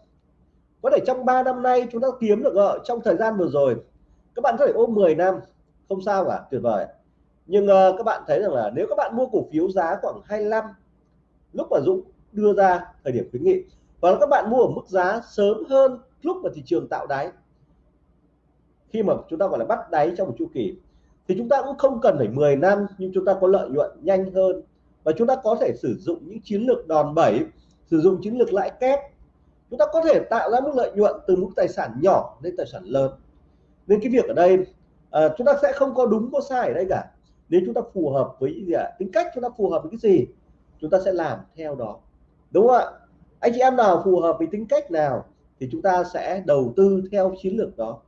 Có thể trong 3 năm nay chúng ta kiếm được ở trong thời gian vừa rồi các bạn có thể ôm 10 năm. Không sao cả tuyệt vời. Nhưng uh, các bạn thấy rằng là nếu các bạn mua cổ phiếu giá khoảng 25 lúc mà Dũng đưa ra thời điểm khuyến nghị và các bạn mua ở mức giá sớm hơn lúc mà thị trường tạo đáy khi mà chúng ta gọi là bắt đáy trong một chu kỳ thì chúng ta cũng không cần phải 10 năm nhưng chúng ta có lợi nhuận nhanh hơn. Và chúng ta có thể sử dụng những chiến lược đòn bẩy sử dụng chiến lược lãi kép. Chúng ta có thể tạo ra mức lợi nhuận từ mức tài sản nhỏ lên tài sản lớn. Nên cái việc ở đây à, chúng ta sẽ không có đúng có sai ở đây cả. Nếu chúng ta phù hợp với gì ạ? Tính cách chúng ta phù hợp với cái gì chúng ta sẽ làm theo đó. Đúng không ạ? Anh chị em nào phù hợp với tính cách nào thì chúng ta sẽ đầu tư theo chiến lược đó.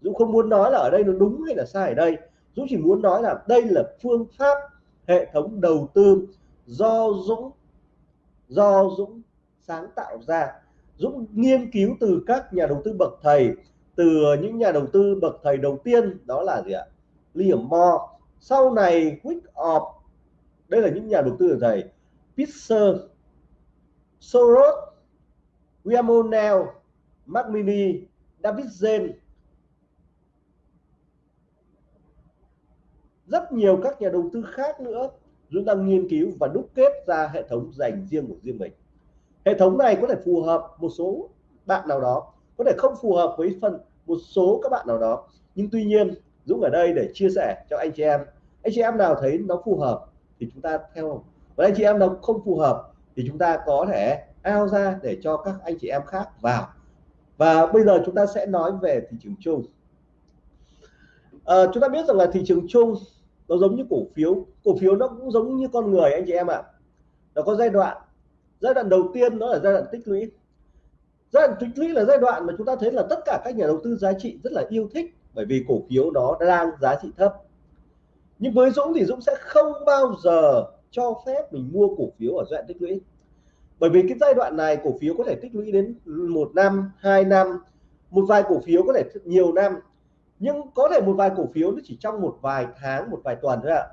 Dũng không muốn nói là ở đây nó đúng hay là sai ở đây Dũng chỉ muốn nói là đây là phương pháp hệ thống đầu tư do Dũng do Dũng sáng tạo ra. Dũng nghiên cứu từ các nhà đầu tư bậc thầy, từ những nhà đầu tư bậc thầy đầu tiên, đó là gì ạ? Liam Moore. Sau này Wyckoff đây là những nhà đầu tư thầy. Pitzer Soros William O'Neill Mark Mini, David Zen rất nhiều các nhà đầu tư khác nữa chúng ta nghiên cứu và đúc kết ra hệ thống dành riêng của riêng mình. Hệ thống này có thể phù hợp một số bạn nào đó có thể không phù hợp với phần một số các bạn nào đó. Nhưng tuy nhiên Dũng ở đây để chia sẻ cho anh chị em. Anh chị em nào thấy nó phù hợp thì chúng ta theo. Và anh chị em nào không phù hợp thì chúng ta có thể ao ra để cho các anh chị em khác vào. Và bây giờ chúng ta sẽ nói về thị trường chung. À, chúng ta biết rằng là thị trường chung nó giống như cổ phiếu. Cổ phiếu nó cũng giống như con người anh chị em ạ. À. nó có giai đoạn giai đoạn đầu tiên nó là giai đoạn tích lũy. Giai đoạn tích lũy là giai đoạn mà chúng ta thấy là tất cả các nhà đầu tư giá trị rất là yêu thích bởi vì cổ phiếu nó đang giá trị thấp. Nhưng với Dũng thì Dũng sẽ không bao giờ cho phép mình mua cổ phiếu ở giai đoạn tích lũy. Bởi vì cái giai đoạn này cổ phiếu có thể tích lũy đến một năm, hai năm. Một vài cổ phiếu có thể nhiều năm nhưng có thể một vài cổ phiếu nó chỉ trong một vài tháng, một vài tuần thôi ạ.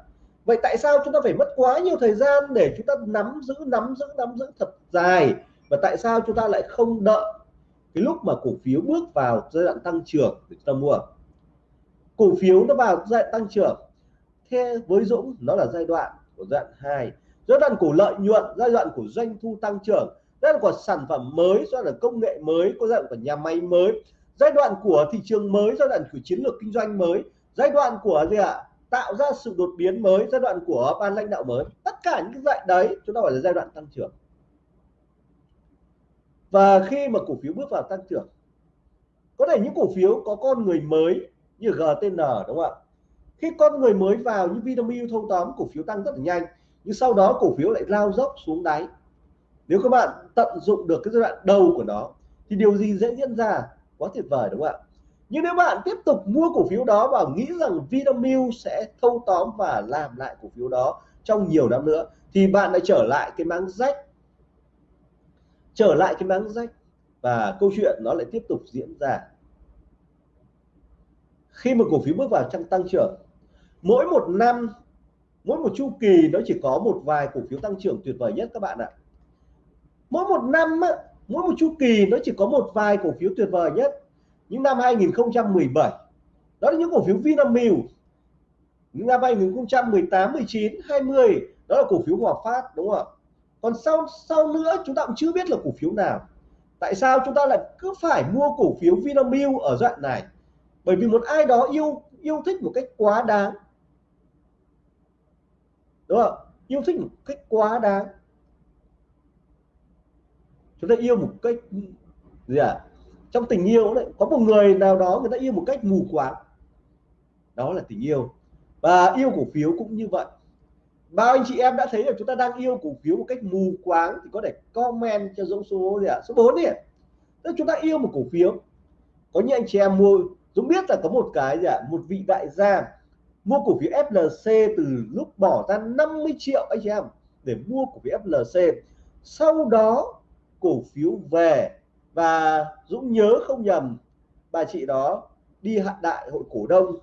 Vậy tại sao chúng ta phải mất quá nhiều thời gian để chúng ta nắm giữ nắm giữ nắm giữ thật dài? Và tại sao chúng ta lại không đợi cái lúc mà cổ phiếu bước vào giai đoạn tăng trưởng để chúng ta mua? Cổ phiếu nó vào giai đoạn tăng trưởng. Theo với Dũng, nó là giai đoạn của giai đoạn 2 giai đoạn của lợi nhuận, giai đoạn của doanh thu tăng trưởng. Giai đoạn của sản phẩm mới, giai đoạn công nghệ mới, có giai đoạn của nhà máy mới giai đoạn của thị trường mới, giai đoạn của chiến lược kinh doanh mới, giai đoạn của gì ạ? Tạo ra sự đột biến mới, giai đoạn của ban lãnh đạo mới. Tất cả những cái giai đấy, chúng ta gọi là giai đoạn tăng trưởng. Và khi mà cổ phiếu bước vào tăng trưởng, có thể những cổ phiếu có con người mới như GTN đúng không ạ? Khi con người mới vào như Vinamilk thâu tóm, cổ phiếu tăng rất là nhanh, nhưng sau đó cổ phiếu lại lao dốc xuống đáy. Nếu các bạn tận dụng được cái giai đoạn đầu của nó, thì điều gì dễ diễn ra? Quá tuyệt vời, đúng không ạ? Nhưng nếu bạn tiếp tục mua cổ phiếu đó và nghĩ rằng Vinamilk sẽ thâu tóm và làm lại cổ phiếu đó trong nhiều năm nữa, thì bạn lại trở lại cái máng rách. Trở lại cái máng rách. Và câu chuyện nó lại tiếp tục diễn ra. Khi mà cổ phiếu bước vào trong tăng trưởng, mỗi một năm, mỗi một chu kỳ nó chỉ có một vài cổ phiếu tăng trưởng tuyệt vời nhất các bạn ạ. Mỗi một năm mỗi một chu kỳ nó chỉ có một vài cổ phiếu tuyệt vời nhất. Những năm 2017 đó là những cổ phiếu Vinamilk. Những năm 2018 19 20 đó là cổ phiếu Hòa Phát, đúng không ạ? Còn sau sau nữa, chúng ta cũng chưa biết là cổ phiếu nào. Tại sao chúng ta lại cứ phải mua cổ phiếu Vinamilk ở đoạn này? Bởi vì một ai đó yêu yêu thích một cách quá đáng. Đúng không yêu thích một cách quá đáng người ta yêu một cách, gì à trong tình yêu đấy, có một người nào đó người ta yêu một cách mù quáng, đó là tình yêu và yêu cổ phiếu cũng như vậy bao anh chị em đã thấy là chúng ta đang yêu cổ phiếu một cách mù quáng thì có thể comment cho dũng số gì ạ à? số 4 đi tức chúng ta yêu một cổ phiếu có những anh chị em mua, Dũng biết là có một cái gì ạ à? một vị đại gia mua cổ phiếu FLC từ lúc bỏ ra 50 triệu anh chị em để mua cổ phiếu FLC sau đó cổ phiếu về. Và Dũng nhớ không nhầm, bà chị đó đi hạn đại hội cổ đông.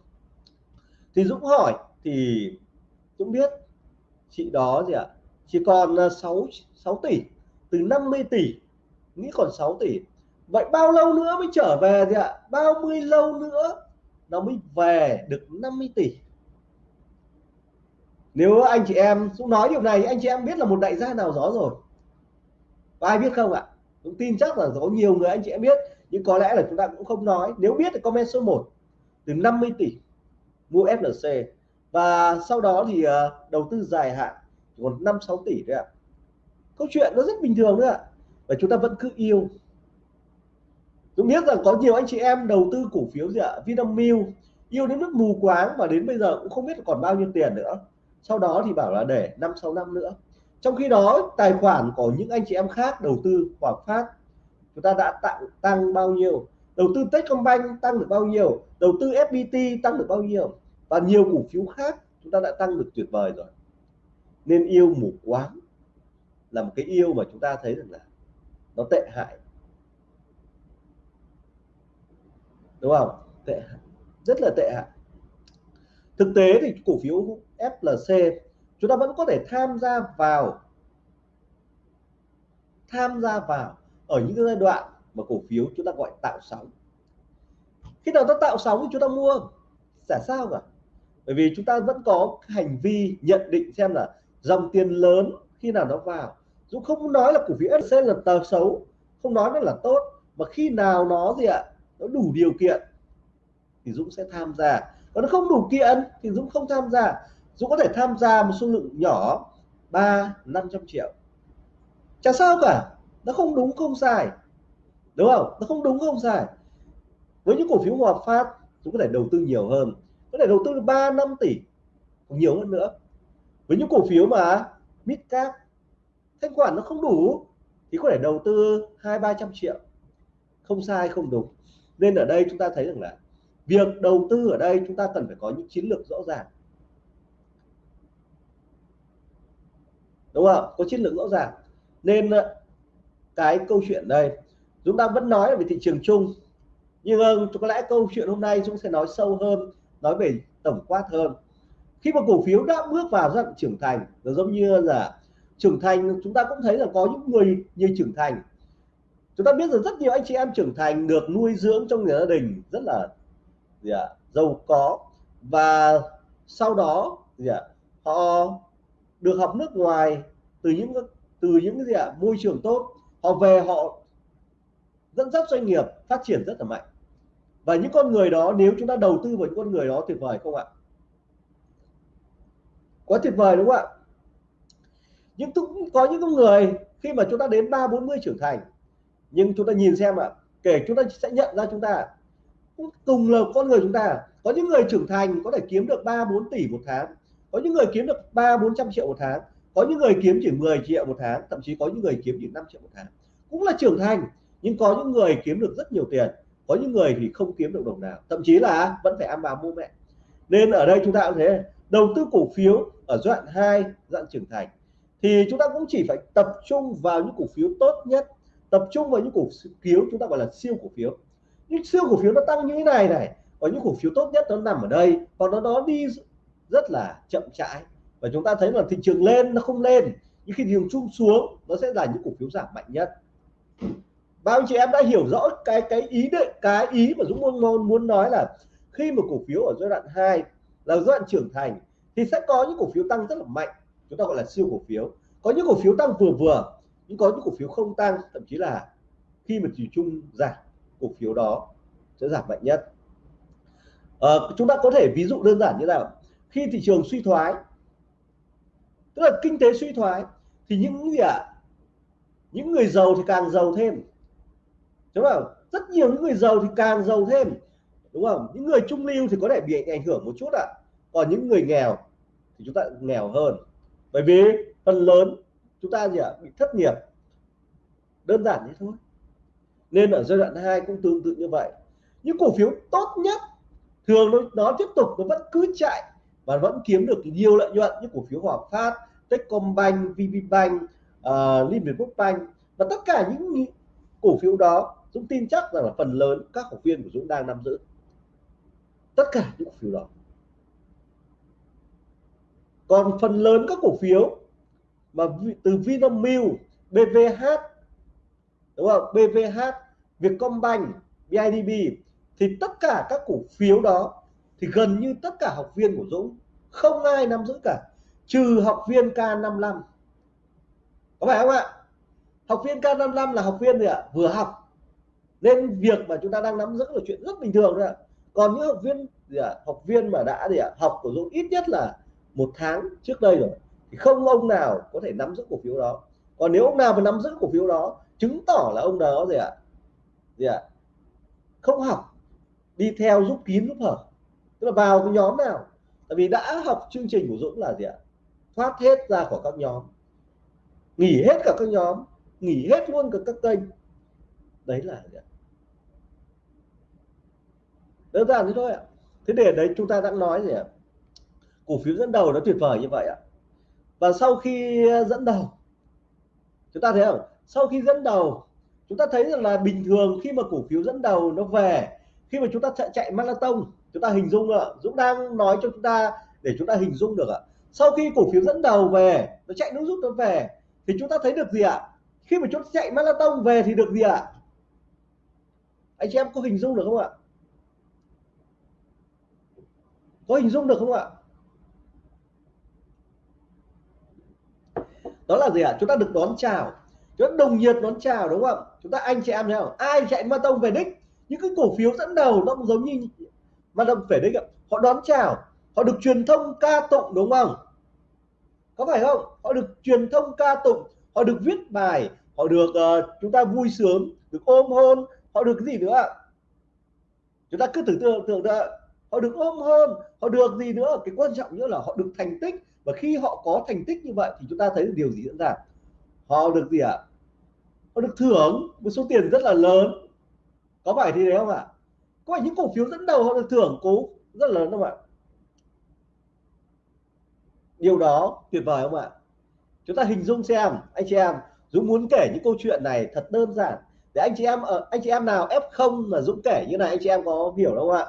Thì Dũng hỏi, thì Dũng biết chị đó gì ạ? À? chỉ còn à, 6 6 tỷ, từ 50 tỷ, nghĩ còn 6 tỷ. Vậy bao lâu nữa mới trở về gì ạ? À? bao mươi lâu nữa nó mới về được 50 tỷ? Nếu anh chị em, Dũng nói điều này, anh chị em biết là một đại gia nào đó rồi có ai biết không ạ? Cũng tin chắc là có nhiều người anh chị em biết nhưng có lẽ là chúng ta cũng không nói. Nếu biết thì comment số 1 từ 50 tỷ mua FLC và sau đó thì uh, đầu tư dài hạn còn 5 6 tỷ đấy ạ. Câu chuyện nó rất bình thường nữa ạ và chúng ta vẫn cứ yêu. Dũng biết rằng có nhiều anh chị em đầu tư cổ phiếu gì ạ? Vinamilk yêu đến mức mù quáng và đến bây giờ cũng không biết còn bao nhiêu tiền nữa. Sau đó thì bảo là để năm sáu năm nữa trong khi đó, tài khoản của những anh chị em khác đầu tư Hòa Phát, chúng ta đã tặng, tăng bao nhiêu? Đầu tư Techcombank tăng được bao nhiêu? Đầu tư FPT tăng được bao nhiêu? Và nhiều cổ phiếu khác chúng ta đã tăng được tuyệt vời rồi. Nên yêu mù quáng là một cái yêu mà chúng ta thấy rằng là nó tệ hại. Đúng không? Tệ hại, rất là tệ hại. Thực tế thì cổ phiếu FLC chúng ta vẫn có thể tham gia vào, tham gia vào ở những giai đoạn mà cổ phiếu chúng ta gọi tạo sóng. Khi nào ta tạo sóng thì chúng ta mua, chả sao cả. Bởi vì chúng ta vẫn có hành vi nhận định xem là dòng tiền lớn khi nào nó vào. Dũng không nói là cổ phiếu FLC là tờ xấu, không nói nó là tốt, mà khi nào nó gì ạ, nó đủ điều kiện thì Dũng sẽ tham gia. Còn nó không đủ kiện thì Dũng không tham gia. Dũng có thể tham gia một số lượng nhỏ, ba, năm trăm triệu. Chả sao cả, nó không đúng, không sai. Đúng không? Nó không đúng, không sai. Với những cổ phiếu Hòa Phát, Dũng có thể đầu tư nhiều hơn. Có thể đầu tư 3 năm tỷ, còn nhiều hơn nữa. Với những cổ phiếu mà mid cap, thanh khoản nó không đủ, thì có thể đầu tư hai, ba trăm triệu. Không sai, không đúng. Nên ở đây chúng ta thấy rằng là việc đầu tư ở đây chúng ta cần phải có những chiến lược rõ ràng. Đúng không? Có chiến lược rõ ràng. Nên ờ, cái câu chuyện đây chúng ta vẫn nói về thị trường chung nhưng ờ, có lẽ câu chuyện hôm nay chúng sẽ nói sâu hơn nói về tổng quát hơn. Khi mà cổ phiếu đã bước vào giai đoạn trưởng thành nó giống như là trưởng thành chúng ta cũng thấy là có những người như trưởng thành. Chúng ta biết rằng rất nhiều anh chị em trưởng thành được nuôi dưỡng trong gia đình rất là gì à, giàu có. Và sau đó gì à, họ được học nước ngoài từ những từ những cái gì ạ, môi trường tốt, họ về họ dẫn dắt doanh nghiệp phát triển rất là mạnh. Và những con người đó, nếu chúng ta đầu tư vào những con người đó, tuyệt vời không ạ? Quá tuyệt vời đúng không ạ? Nhưng cũng có những con người, khi mà chúng ta đến ba bốn mươi trưởng thành, nhưng chúng ta nhìn xem ạ, kể chúng ta sẽ nhận ra chúng ta, cùng là con người chúng ta, có những người trưởng thành có thể kiếm được 3 4 tỷ một tháng có những người kiếm được 3 400 triệu một tháng, có những người kiếm chỉ 10 triệu một tháng, thậm chí có những người kiếm chỉ 5 triệu một tháng. Cũng là trưởng thành, nhưng có những người kiếm được rất nhiều tiền, có những người thì không kiếm được đồng nào. Thậm chí là vẫn phải ăn bà mua mẹ. Nên ở đây chúng ta cũng thế, đầu tư cổ phiếu ở giai đoạn 2 dạng trưởng thành. Thì chúng ta cũng chỉ phải tập trung vào những cổ phiếu tốt nhất, tập trung vào những cổ phiếu chúng ta gọi là siêu cổ phiếu. Những siêu cổ phiếu nó tăng như thế này này, có những cổ phiếu tốt nhất nó nằm ở đây còn nó nó đi rất là chậm chãi và chúng ta thấy là thị trường lên nó không lên. Nhưng khi thị trường chung xuống nó sẽ là những cổ phiếu giảm mạnh nhất. Bao nhiêu chị em đã hiểu rõ cái cái ý định cái ý mà Dũng muốn muốn nói là khi mà cổ phiếu ở giai đoạn 2 là giai đoạn trưởng thành thì sẽ có những cổ phiếu tăng rất là mạnh. Chúng ta gọi là siêu cổ phiếu. Có những cổ phiếu tăng vừa vừa nhưng có những cổ phiếu không tăng. Thậm chí là khi mà chỉ chung giảm cổ phiếu đó sẽ giảm mạnh nhất. À, chúng ta có thể ví dụ đơn giản như nào? Khi thị trường suy thoái tức là kinh tế suy thoái thì những gì ạ? À, những người giàu thì càng giàu thêm. Đúng không? Rất nhiều những người giàu thì càng giàu thêm. Đúng không? Những người trung lưu thì có thể bị ảnh hưởng một chút ạ. À. còn những người nghèo thì chúng ta nghèo hơn. Bởi vì phần lớn chúng ta gì ạ? À, bị thất nghiệp. Đơn giản như thôi. Nên ở giai đoạn 2 cũng tương tự như vậy. Những cổ phiếu tốt nhất thường nó, nó tiếp tục nó vẫn cứ chạy và vẫn kiếm được nhiều lợi nhuận như cổ phiếu Hòa Phát, Techcombank, VPBank, uh, ờ, Liên Việt Quốc Bank và tất cả những cổ phiếu đó Dũng tin chắc rằng là phần lớn các học viên của Dũng đang nắm giữ tất cả những cổ phiếu đó còn phần lớn các cổ phiếu mà từ Vinamilk, BVH đúng không? BVH, Vietcombank, BIDB thì tất cả các cổ phiếu đó thì gần như tất cả học viên của Dũng, không ai nắm giữ cả, trừ học viên K55 có phải không ạ? Học viên K55 là học viên gì ạ? Vừa học. Nên việc mà chúng ta đang nắm giữ là chuyện rất bình thường thôi ạ. Còn những học viên gì ạ? Học viên mà đã gì ạ? Học của Dũng ít nhất là một tháng trước đây rồi. Thì không ông nào có thể nắm giữ cổ phiếu đó. Còn nếu ông nào mà nắm giữ cổ phiếu đó, chứng tỏ là ông đó gì ạ? Gì ạ? Không học. Đi theo giúp kín giúp hở tức là vào cái nhóm nào? Tại vì đã học chương trình của Dũng là gì ạ? Thoát hết ra khỏi các nhóm. Nghỉ hết cả các nhóm. Nghỉ hết luôn cả các kênh. Đấy là gì ạ? Đơn giản thế thôi ạ. Thế để đấy chúng ta đang nói gì ạ? Cổ phiếu dẫn đầu nó tuyệt vời như vậy ạ. Và sau khi dẫn đầu chúng ta thấy không? Sau khi dẫn đầu chúng ta thấy rằng là bình thường khi mà cổ phiếu dẫn đầu nó về khi mà chúng ta chạy, chạy marathon chúng ta hình dung ạ, Dũng đang nói cho chúng ta để chúng ta hình dung được ạ. Sau khi cổ phiếu dẫn đầu về, nó chạy nước rút nó về, thì chúng ta thấy được gì ạ? Khi mà chúng ta chạy marathon về thì được gì ạ? Anh chị em có hình dung được không ạ? Có hình dung được không ạ? Đó là gì ạ? Chúng ta được đón chào. Chúng ta đồng nhiệt đón chào đúng không chúng ta anh chị em thấy không? Ai chạy marathon về đích? Những cái cổ phiếu dẫn đầu nó cũng giống như mà đồng phải đấy họ đón chào họ được truyền thông ca tụng đúng không? Có phải không? Họ được truyền thông ca tụng họ được viết bài họ được uh, chúng ta vui sướng được ôm hôn họ được cái gì nữa? Chúng ta cứ tưởng tượng tưởng tượng họ được ôm hôn họ được gì nữa? Cái quan trọng nữa là họ được thành tích và khi họ có thành tích như vậy thì chúng ta thấy điều gì diễn ra? Họ được gì ạ? À? họ được thưởng một số tiền rất là lớn. Có phải thì đấy không ạ? Có phải những cổ phiếu dẫn đầu họ được thưởng cố rất là lớn không ạ? Điều đó tuyệt vời không ạ? Chúng ta hình dung xem, anh chị em, Dũng muốn kể những câu chuyện này thật đơn giản. Để anh chị em ở, anh chị em nào F0 mà Dũng kể như này, anh chị em có hiểu không ạ?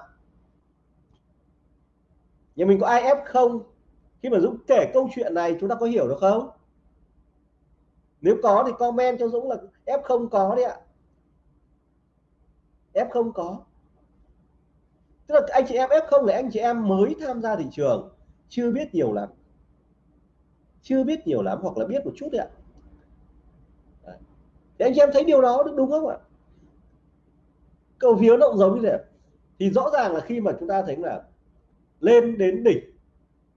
Nhà mình có ai F0 khi mà Dũng kể câu chuyện này, chúng ta có hiểu được không? Nếu có thì comment cho Dũng là F0 có đấy ạ. F0 có tức là anh chị em F0 là anh chị em mới tham gia thị trường. Chưa biết nhiều lắm. Chưa biết nhiều lắm hoặc là biết một chút đấy ạ. Thì anh chị em thấy điều đó đúng không ạ? Cổ phiếu động giống như thế thì rõ ràng là khi mà chúng ta thấy là lên đến đỉnh,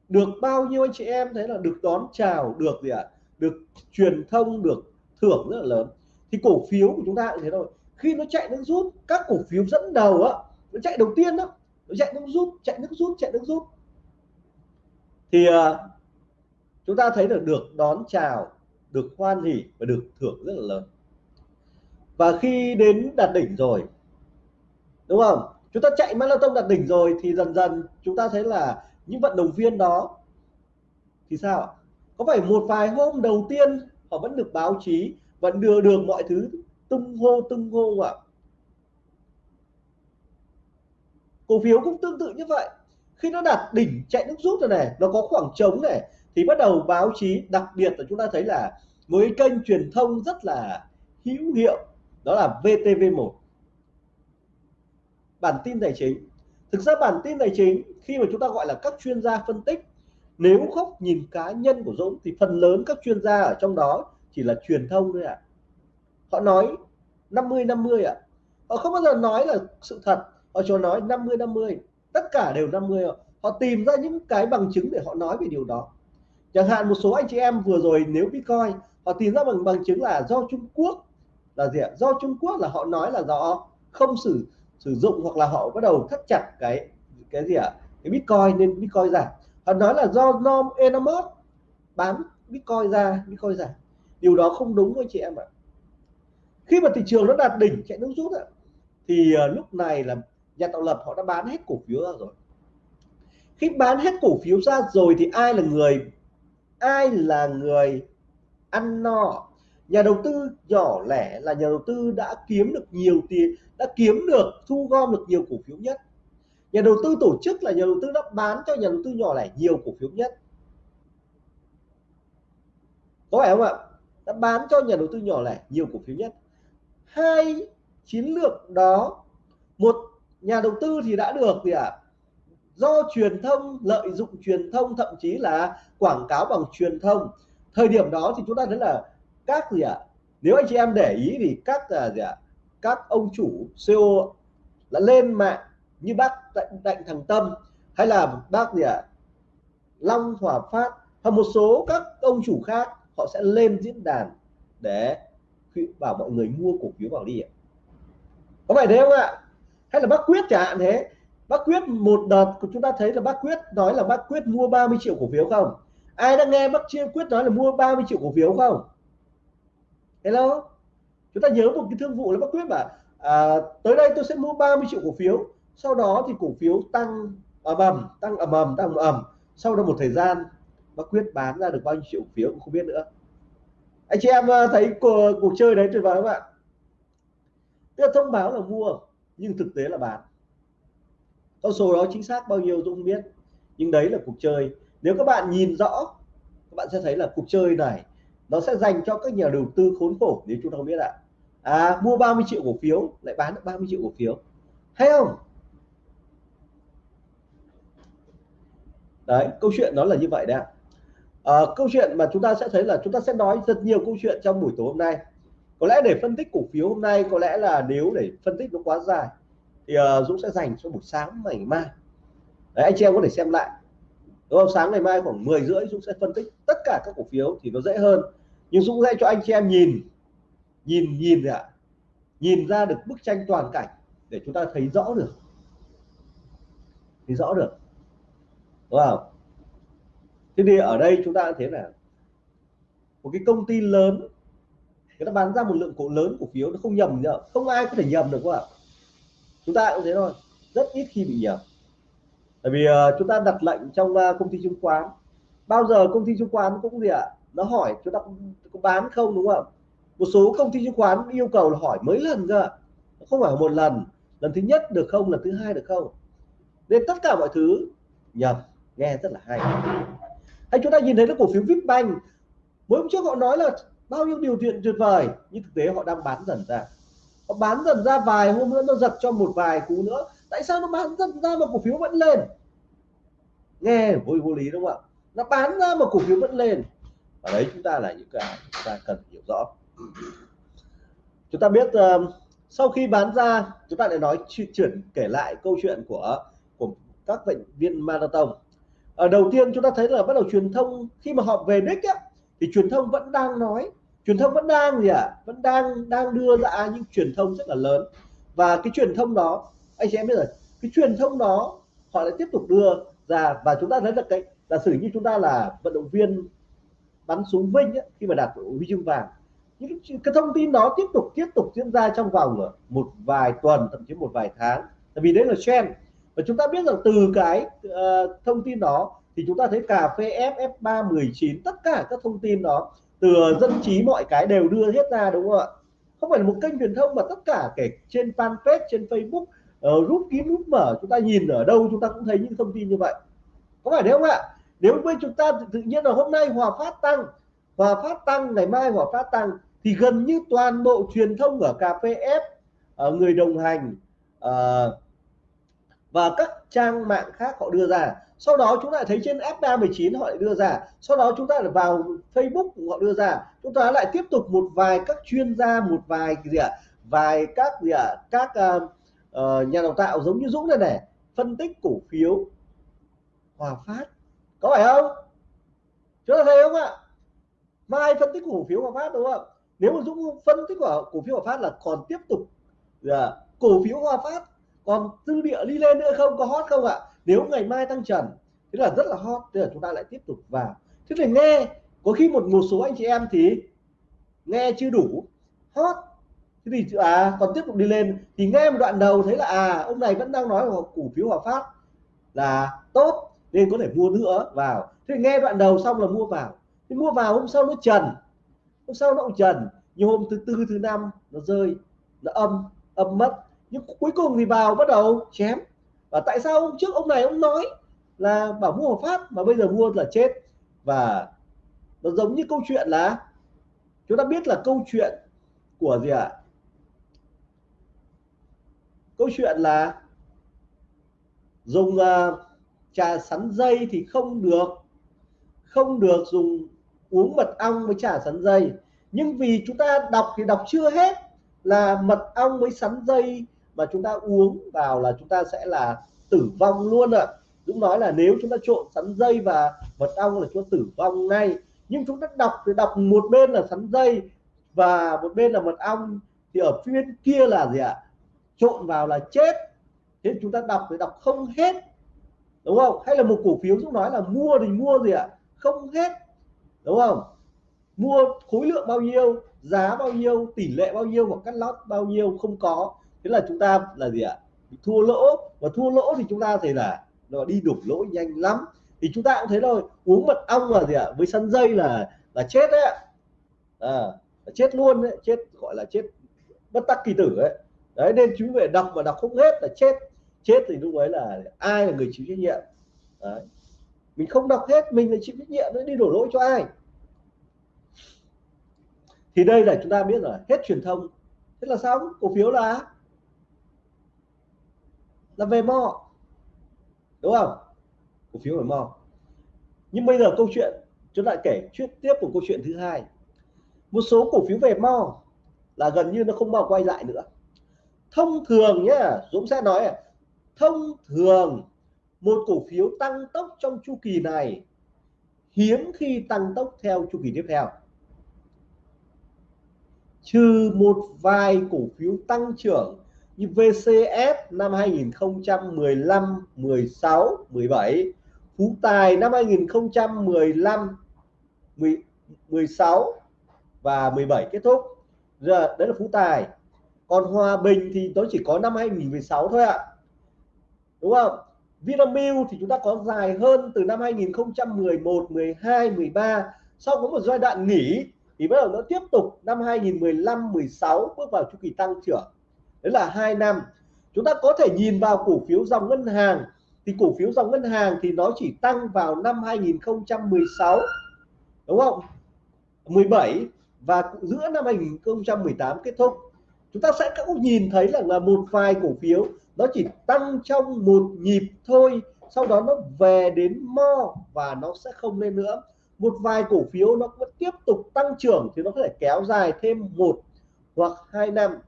được bao nhiêu anh chị em thấy là được đón chào, được gì ạ? Được truyền thông, được thưởng rất là lớn. Thì cổ phiếu của chúng ta cũng thế thôi. Khi nó chạy nó rút, các cổ phiếu dẫn đầu á, nó chạy đầu tiên đó nó chạy nước rút chạy nước rút chạy nước rút. Thì uh, chúng ta thấy được được đón chào được hoan hỉ và được thưởng rất là lớn. Và khi đến đạt đỉnh rồi đúng không? Chúng ta chạy marathon đạt đỉnh rồi thì dần dần chúng ta thấy là những vận động viên đó thì sao có phải một vài hôm đầu tiên họ vẫn được báo chí vẫn đưa được mọi thứ tung hô tung hô ạ? Cổ phiếu cũng tương tự như vậy khi nó đạt đỉnh chạy nước rút rồi này, nó có khoảng trống này, thì bắt đầu báo chí, đặc biệt là chúng ta thấy là với kênh truyền thông rất là hữu hiệu, đó là VTV1 bản tin tài chính thực ra bản tin tài chính, khi mà chúng ta gọi là các chuyên gia phân tích, nếu không nhìn cá nhân của Dũng, thì phần lớn các chuyên gia ở trong đó chỉ là truyền thông thôi ạ à. họ nói 50 50 ạ à. họ không bao giờ nói là sự thật họ cho nói 50 50 tất cả đều 50 họ tìm ra những cái bằng chứng để họ nói về điều đó. Chẳng hạn một số anh chị em vừa rồi nếu Bitcoin họ tìm ra bằng bằng chứng là do Trung Quốc là gì ạ? Do Trung Quốc là họ nói là do không sử sử dụng hoặc là họ bắt đầu thắt chặt cái cái gì ạ? Cái Bitcoin nên Bitcoin giảm họ nói là do Norm Enamos bán Bitcoin ra Bitcoin giảm điều đó không đúng anh chị em ạ. Khi mà thị trường nó đạt đỉnh chạy nước rút ạ thì uh, lúc này là nhà tạo lập họ đã bán hết cổ phiếu ra rồi. Khi bán hết cổ phiếu ra rồi thì ai là người, ai là người ăn no? Nhà đầu tư nhỏ lẻ là nhà đầu tư đã kiếm được nhiều tiền, đã kiếm được, thu gom được nhiều cổ phiếu nhất. Nhà đầu tư tổ chức là nhà đầu tư đã bán cho nhà đầu tư nhỏ lẻ nhiều cổ phiếu nhất. Có phải không ạ? Đã bán cho nhà đầu tư nhỏ lẻ nhiều cổ phiếu nhất. Hai chiến lược đó, một nhà đầu tư thì đã được gì ạ à? do truyền thông lợi dụng truyền thông thậm chí là quảng cáo bằng truyền thông thời điểm đó thì chúng ta thấy là các gì ạ à? nếu anh chị em để ý thì các là gì ạ à? các ông chủ CEO là lên mạng như bác đặng, đặng Thằng Tâm hay là bác gì ạ à? Long Hòa Phát hoặc một số các ông chủ khác họ sẽ lên diễn đàn để bảo mọi người mua cổ phiếu vào đi ạ có phải thế không ạ hay là bác quyết chẳng hạn thế. Bác quyết một đợt của chúng ta thấy là bác quyết nói là bác quyết mua 30 triệu cổ phiếu không? Ai đã nghe bác chia quyết nói là mua 30 triệu cổ phiếu không? Hello? Chúng ta nhớ một cái thương vụ là bác quyết bảo à, tới đây tôi sẽ mua 30 triệu cổ phiếu sau đó thì cổ phiếu tăng ầm ầm tăng ầm ầm tăng ầm ầm. Sau đó một thời gian bác quyết bán ra được bao nhiêu triệu cổ phiếu cũng không biết nữa. Anh chị em à, thấy cuộc, cuộc chơi đấy tuyệt vời không ạ? Tức là thông báo là mua nhưng thực tế là bán con số đó chính xác bao nhiêu tôi không biết. Nhưng đấy là cuộc chơi. Nếu các bạn nhìn rõ các bạn sẽ thấy là cuộc chơi này nó sẽ dành cho các nhà đầu tư khốn khổ nếu chúng ta không biết ạ. À. mua 30 triệu cổ phiếu lại bán được 30 triệu cổ phiếu. Hay không? Đấy câu chuyện nó là như vậy đấy à, câu chuyện mà chúng ta sẽ thấy là chúng ta sẽ nói rất nhiều câu chuyện trong buổi tối hôm nay có lẽ để phân tích cổ phiếu hôm nay có lẽ là nếu để phân tích nó quá dài thì uh, Dũng sẽ dành cho buổi sáng ngày mai. Đấy, anh chị em có thể xem lại. Đúng không? Sáng ngày mai khoảng 10 rưỡi Dũng sẽ phân tích tất cả các cổ phiếu thì nó dễ hơn. Nhưng Dũng sẽ cho anh chị em nhìn nhìn nhìn ạ. Nhìn ra được bức tranh toàn cảnh để chúng ta thấy rõ được. Thấy rõ được. Đúng không? Thế thì ở đây chúng ta thấy là một cái công ty lớn người ta bán ra một lượng cổ lớn cổ phiếu nó không nhầm nữa không ai có thể nhầm được không ạ. Chúng ta cũng thế thôi. Rất ít khi bị nhầm. Bởi vì uh, chúng ta đặt lệnh trong uh, công ty chứng khoán. Bao giờ công ty chứng khoán cũng gì ạ? À? nó hỏi chúng ta có bán không đúng không? Một số công ty chứng khoán yêu cầu là hỏi mấy lần cơ không phải một lần. Lần thứ nhất được không lần thứ hai được không? Nên tất cả mọi thứ nhầm. Nghe rất là hay. Hay chúng ta nhìn thấy cái cổ phiếu Vipbank mới hôm trước họ nói là bao nhiêu điều kiện tuyệt vời nhưng thực tế họ đang bán dần ra. Họ bán dần ra vài hôm nữa nó giật cho một vài cú nữa. Tại sao nó bán dần ra mà cổ phiếu vẫn lên? Nghe vô vô lý đúng không ạ? Nó bán ra mà cổ phiếu vẫn lên. Và đấy chúng ta là những cái chúng ta cần hiểu rõ. Chúng ta biết uh, sau khi bán ra chúng ta lại nói chuyển kể lại câu chuyện của của các bệnh viên marathon. Ở đầu tiên chúng ta thấy là bắt đầu truyền thông khi mà họ về đích á, thì truyền thông vẫn đang nói truyền thông vẫn đang gì ạ? À? vẫn đang đang đưa ra những truyền thông rất là lớn. Và cái truyền thông đó anh chị em biết rồi cái truyền thông đó họ lại tiếp tục đưa ra và chúng ta thấy là cái giả sử như chúng ta là vận động viên bắn súng vinh ấy, khi mà đạt huy chương vàng những cái thông tin đó tiếp tục tiếp tục diễn ra trong vòng một vài tuần thậm chí một vài tháng. Tại vì đấy là trend. Và chúng ta biết rằng từ cái uh, thông tin đó thì chúng ta thấy cà phê FF319 tất cả các thông tin đó từ dân trí mọi cái đều đưa hết ra đúng không ạ? Không phải là một kênh truyền thông mà tất cả kể trên fanpage trên Facebook uh, kín rút mở chúng ta nhìn ở đâu chúng ta cũng thấy những thông tin như vậy. Có phải đấy không ạ? Nếu với chúng ta tự nhiên là hôm nay hòa phát tăng hòa phát tăng ngày mai hòa phát tăng thì gần như toàn bộ truyền thông ở cà phê ép ờ, người đồng hành uh, và các trang mạng khác họ đưa ra. Sau đó chúng ta thấy trên F319 họ lại đưa ra. Sau đó chúng ta lại vào Facebook họ đưa ra. Chúng ta lại tiếp tục một vài các chuyên gia một vài gì ạ? Vài các gì ạ? Các uh, nhà đào tạo giống như Dũng này này phân tích cổ phiếu. Hòa Phát. Có phải không? Chúng ta thấy không ạ? Mai phân tích cổ phiếu Hòa Phát đúng không nếu mà Dũng phân tích của cổ phiếu Hòa Phát là còn tiếp tục à, cổ phiếu Hòa Phát còn dư địa đi lên nữa không? Có hot không ạ? Nếu ngày mai tăng trần, thế là rất là hot, thế là chúng ta lại tiếp tục vào. Thế thì nghe, có khi một một số anh chị em thì nghe chưa đủ, hot. Thế thì à còn tiếp tục đi lên. Thì nghe một đoạn đầu thấy là à ông này vẫn đang nói là cổ phiếu hòa phát là tốt, nên có thể mua nữa, vào. Thế thì nghe đoạn đầu xong là mua vào. Thì mua vào hôm sau nó trần, hôm sau nó cũng trần. Nhưng hôm thứ tư, thứ năm nó rơi, nó âm âm mất nhưng cuối cùng thì vào bắt đầu chém. Và tại sao hôm trước ông này ông nói là bảo mua hợp pháp mà bây giờ mua là chết. Và nó giống như câu chuyện là chúng ta biết là câu chuyện của gì ạ? À? câu chuyện là dùng uh, trà sắn dây thì không được. Không được dùng uống mật ong với trà sắn dây. Nhưng vì chúng ta đọc thì đọc chưa hết là mật ong với sắn dây mà chúng ta uống vào là chúng ta sẽ là tử vong luôn ạ. À. Dũng nói là nếu chúng ta trộn sắn dây và mật ong là chúng ta tử vong ngay. Nhưng chúng ta đọc thì đọc một bên là sắn dây và một bên là mật ong. Thì ở phía kia là gì ạ? À? trộn vào là chết. Thế chúng ta đọc thì đọc không hết. Đúng không? Hay là một cổ phiếu Dũng nói là mua thì mua gì ạ? À? không hết. Đúng không? Mua khối lượng bao nhiêu, giá bao nhiêu, tỷ lệ bao nhiêu hoặc cắt lót bao nhiêu không có thế là chúng ta là gì ạ? Thua lỗ. Và thua lỗ thì chúng ta thấy là nó đi đục lỗ nhanh lắm. Thì chúng ta cũng thấy rồi uống mật ong là gì ạ? Với sắn dây là là chết đấy à, à, chết luôn đấy chết gọi là chết bất tắc kỳ tử ấy. Đấy nên chúng về đọc mà đọc không hết là chết. Chết thì lúc ấy là ai là người chịu trách nhiệm? Đấy. mình không đọc hết mình là chịu trách nhiệm đấy, đi đổ lỗi cho ai? Thì đây là chúng ta biết rồi hết truyền thông. Thế là xong cổ phiếu là là về mo. Đúng không? Cổ phiếu về mo. Nhưng bây giờ câu chuyện, chúng ta kể chuyện tiếp của câu chuyện thứ hai. Một số cổ phiếu về mo là gần như nó không bao quay lại nữa. Thông thường nhá, Dũng sẽ nói thông thường, một cổ phiếu tăng tốc trong chu kỳ này hiếm khi tăng tốc theo chu kỳ tiếp theo. Trừ một vài cổ phiếu tăng trưởng như VCS năm 2015 16 17 Phú Tài năm 2015 10, 16 và 17 kết thúc. Giờ đấy là Phú Tài. Còn Hòa Bình thì nó chỉ có năm 2016 thôi ạ. Đúng không? Vinamilk thì chúng ta có dài hơn từ năm 2011 12 13 sau có một giai đoạn nghỉ thì bắt đầu nó tiếp tục năm 2015 16 bước vào chu kỳ tăng trưởng đấy là hai năm. Chúng ta có thể nhìn vào cổ phiếu dòng ngân hàng. Thì cổ phiếu dòng ngân hàng thì nó chỉ tăng vào năm 2016 đúng không? 17 và giữa năm 2018 kết thúc. Chúng ta sẽ cũng nhìn thấy là, là một vài cổ phiếu nó chỉ tăng trong một nhịp thôi sau đó nó về đến mo và nó sẽ không lên nữa. Một vài cổ phiếu nó vẫn tiếp tục tăng trưởng thì nó có thể kéo dài thêm một hoặc hai năm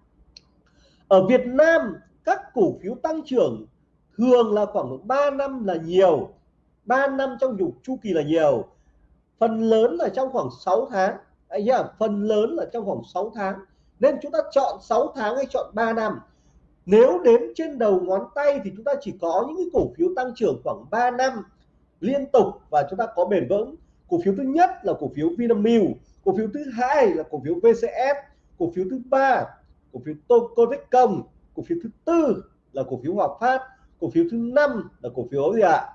ở Việt Nam, các cổ phiếu tăng trưởng thường là khoảng 3 năm là nhiều. 3 năm trong dục chu kỳ là nhiều. Phần lớn là trong khoảng 6 tháng. Anh nhá à, phần lớn là trong khoảng 6 tháng. Nên chúng ta chọn 6 tháng hay chọn 3 năm. Nếu đếm trên đầu ngón tay thì chúng ta chỉ có những cái cổ phiếu tăng trưởng khoảng 3 năm liên tục và chúng ta có bền vững. Cổ phiếu thứ nhất là cổ phiếu Vinamilk, cổ phiếu thứ hai là cổ phiếu VCF cổ phiếu thứ ba cổ phiếu Tocotecom cổ phiếu thứ tư là cổ phiếu Hòa Phát cổ phiếu thứ năm là cổ phiếu gì ạ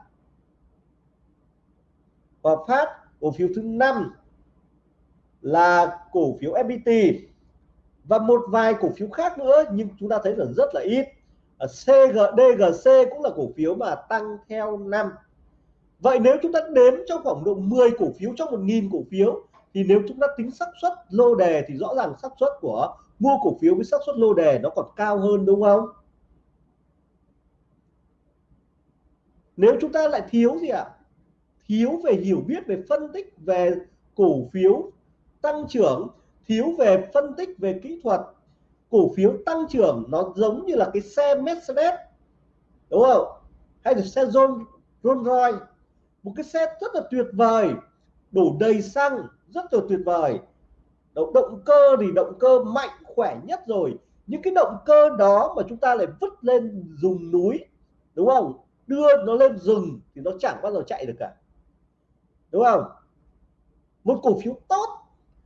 Hòa Phát cổ phiếu thứ năm là cổ phiếu FPT và một vài cổ phiếu khác nữa nhưng chúng ta thấy là rất là ít CGDGC cũng là cổ phiếu mà tăng theo năm vậy nếu chúng ta đếm trong khoảng độ 10 cổ phiếu trong 1.000 cổ phiếu thì nếu chúng ta tính xác suất lô đề thì rõ ràng xác suất của mua cổ phiếu với xác suất lô đề nó còn cao hơn đúng không? Nếu chúng ta lại thiếu gì ạ? Thiếu về hiểu biết, về phân tích, về cổ phiếu tăng trưởng, thiếu về phân tích, về kỹ thuật. Cổ phiếu tăng trưởng nó giống như là cái xe Mercedes, đúng không? Hay là xe Rolls Royce. Một cái xe rất là tuyệt vời, đổ đầy xăng, rất là tuyệt vời động, động cơ thì động cơ mạnh khỏe nhất rồi. Những cái động cơ đó mà chúng ta lại vứt lên dùng núi đúng không? Đưa nó lên rừng thì nó chẳng bao giờ chạy được cả. Đúng không? Một cổ phiếu tốt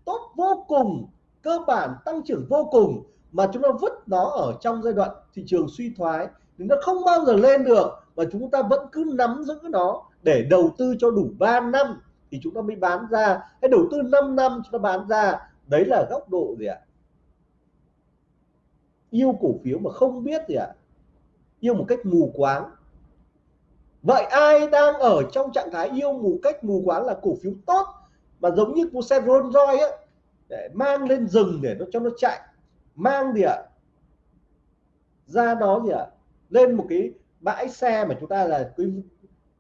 tốt vô cùng cơ bản tăng trưởng vô cùng mà chúng ta vứt nó ở trong giai đoạn thị trường suy thoái thì nó không bao giờ lên được và chúng ta vẫn cứ nắm giữ nó để đầu tư cho đủ 3 năm thì chúng ta mới bán ra. Hay đầu tư 5 năm chúng ta bán ra đấy là góc độ gì ạ? Yêu cổ phiếu mà không biết gì ạ? Yêu một cách mù quáng. Vậy ai đang ở trong trạng thái yêu mù cách mù quáng là cổ phiếu tốt mà giống như của xe Rolls Royce ấy, để mang lên rừng để nó cho nó chạy. Mang gì ạ? Ra đó gì ạ? Lên một cái bãi xe mà chúng ta là cái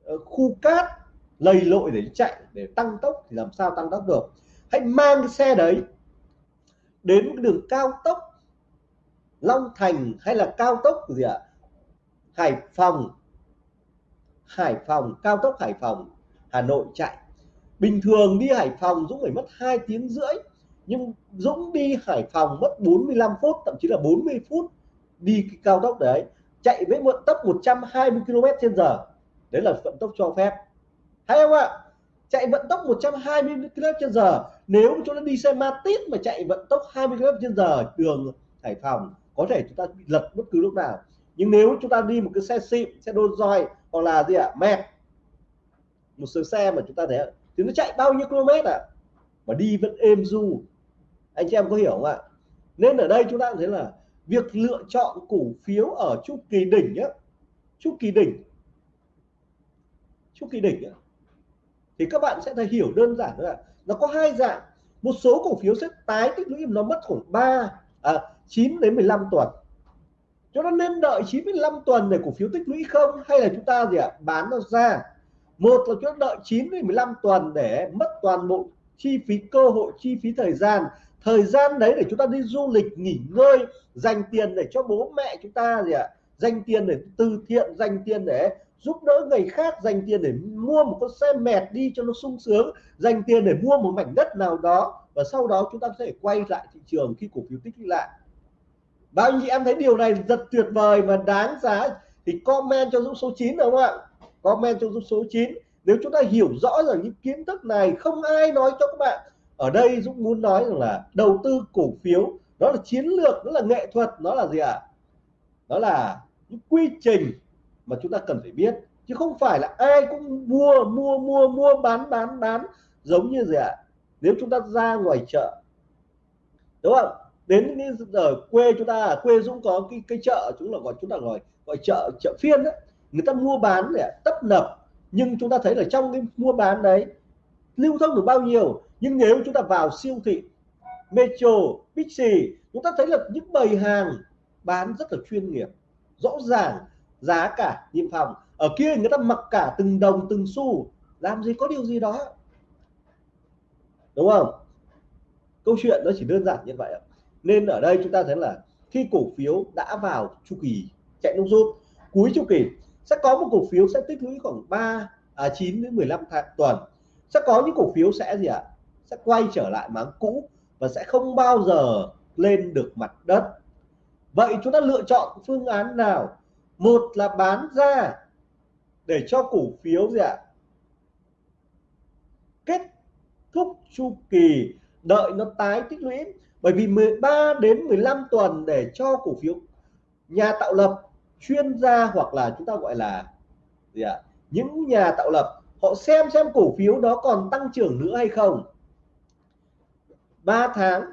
ờ, khu cát lầy lội để chạy để tăng tốc thì làm sao tăng tốc được? Hãy mang cái xe đấy đến đường cao tốc Long Thành hay là cao tốc gì ạ? Hải Phòng. Hải Phòng, cao tốc Hải Phòng, Hà Nội chạy. Bình thường đi Hải Phòng Dũng phải mất 2 tiếng rưỡi, nhưng Dũng đi Hải Phòng mất 45 phút, thậm chí là 40 phút đi cái cao tốc đấy, chạy với vận tốc 120 km trên giờ. Đấy là vận tốc cho phép. Hay không ạ? Chạy vận tốc 120 km trên giờ nếu chúng ta đi xe Matic mà chạy vận tốc 20 km trên giờ đường Hải Phòng có thể chúng ta bị lật bất cứ lúc nào nhưng nếu chúng ta đi một cái xe xịn xe đôn roi hoặc là gì ạ à, mẹt một số xe mà chúng ta thấy thì nó chạy bao nhiêu km ạ à? mà đi vẫn êm du anh chị em có hiểu không ạ nên ở đây chúng ta thấy là việc lựa chọn cổ phiếu ở chu kỳ đỉnh nhé chu kỳ đỉnh chu kỳ đỉnh nhá. thì các bạn sẽ thấy hiểu đơn giản thôi ạ nó có hai dạng. Một số cổ phiếu sẽ tái tích lũy nó mất khoảng 3 à, 9 đến 15 tuần. Cho nó nên đợi 95 tuần để cổ phiếu tích lũy không? Hay là chúng ta gì ạ? Bán nó ra. Một là chúng ta đợi 9 đến 15 tuần để mất toàn bộ chi phí cơ hội chi phí thời gian. Thời gian đấy để chúng ta đi du lịch nghỉ ngơi dành tiền để cho bố mẹ chúng ta gì ạ? Dành tiền để từ thiện dành tiền để giúp đỡ người khác dành tiền để mua một con xe mẹt đi cho nó sung sướng, dành tiền để mua một mảnh đất nào đó, và sau đó chúng ta sẽ quay lại thị trường khi cổ phiếu tích lũy lại. Bao nhiêu em thấy điều này rất tuyệt vời và đáng giá thì comment cho dũng số 9 đúng không ạ? Comment cho dũng số 9 nếu chúng ta hiểu rõ rằng những kiến thức này không ai nói cho các bạn. Ở đây Dũng muốn nói rằng là đầu tư cổ phiếu, đó là chiến lược, đó là nghệ thuật, nó là gì ạ? À? đó là những quy trình mà chúng ta cần phải biết chứ không phải là ai cũng mua mua mua mua bán bán bán giống như gì ạ? À? nếu chúng ta ra ngoài chợ đúng không? Đến ở quê chúng ta ở quê Dũng có cái cái chợ chúng là gọi chúng ta gọi gọi chợ chợ phiên đấy. Người ta mua bán để tấp nập nhưng chúng ta thấy là trong cái mua bán đấy lưu thông được bao nhiêu. Nhưng nếu chúng ta vào siêu thị Metro, Bixi chúng ta thấy là những bầy hàng bán rất là chuyên nghiệp rõ ràng giá cả niêm phòng ở kia người ta mặc cả từng đồng từng xu. Làm gì có điều gì đó. Đúng không? Câu chuyện nó chỉ đơn giản như vậy nên ở đây chúng ta thấy là khi cổ phiếu đã vào chu kỳ chạy nông rút cuối chu kỳ sẽ có một cổ phiếu sẽ tích lũy khoảng 3 à, 9 đến 15 tháng tuần. Sẽ có những cổ phiếu sẽ gì ạ? Sẽ quay trở lại máng cũ và sẽ không bao giờ lên được mặt đất. Vậy chúng ta lựa chọn phương án nào một là bán ra để cho cổ phiếu gì ạ? Kết thúc chu kỳ, đợi nó tái tích lũy. Bởi vì 13 đến 15 tuần để cho cổ phiếu nhà tạo lập chuyên gia hoặc là chúng ta gọi là gì ạ? Những nhà tạo lập, họ xem xem cổ phiếu đó còn tăng trưởng nữa hay không. 3 tháng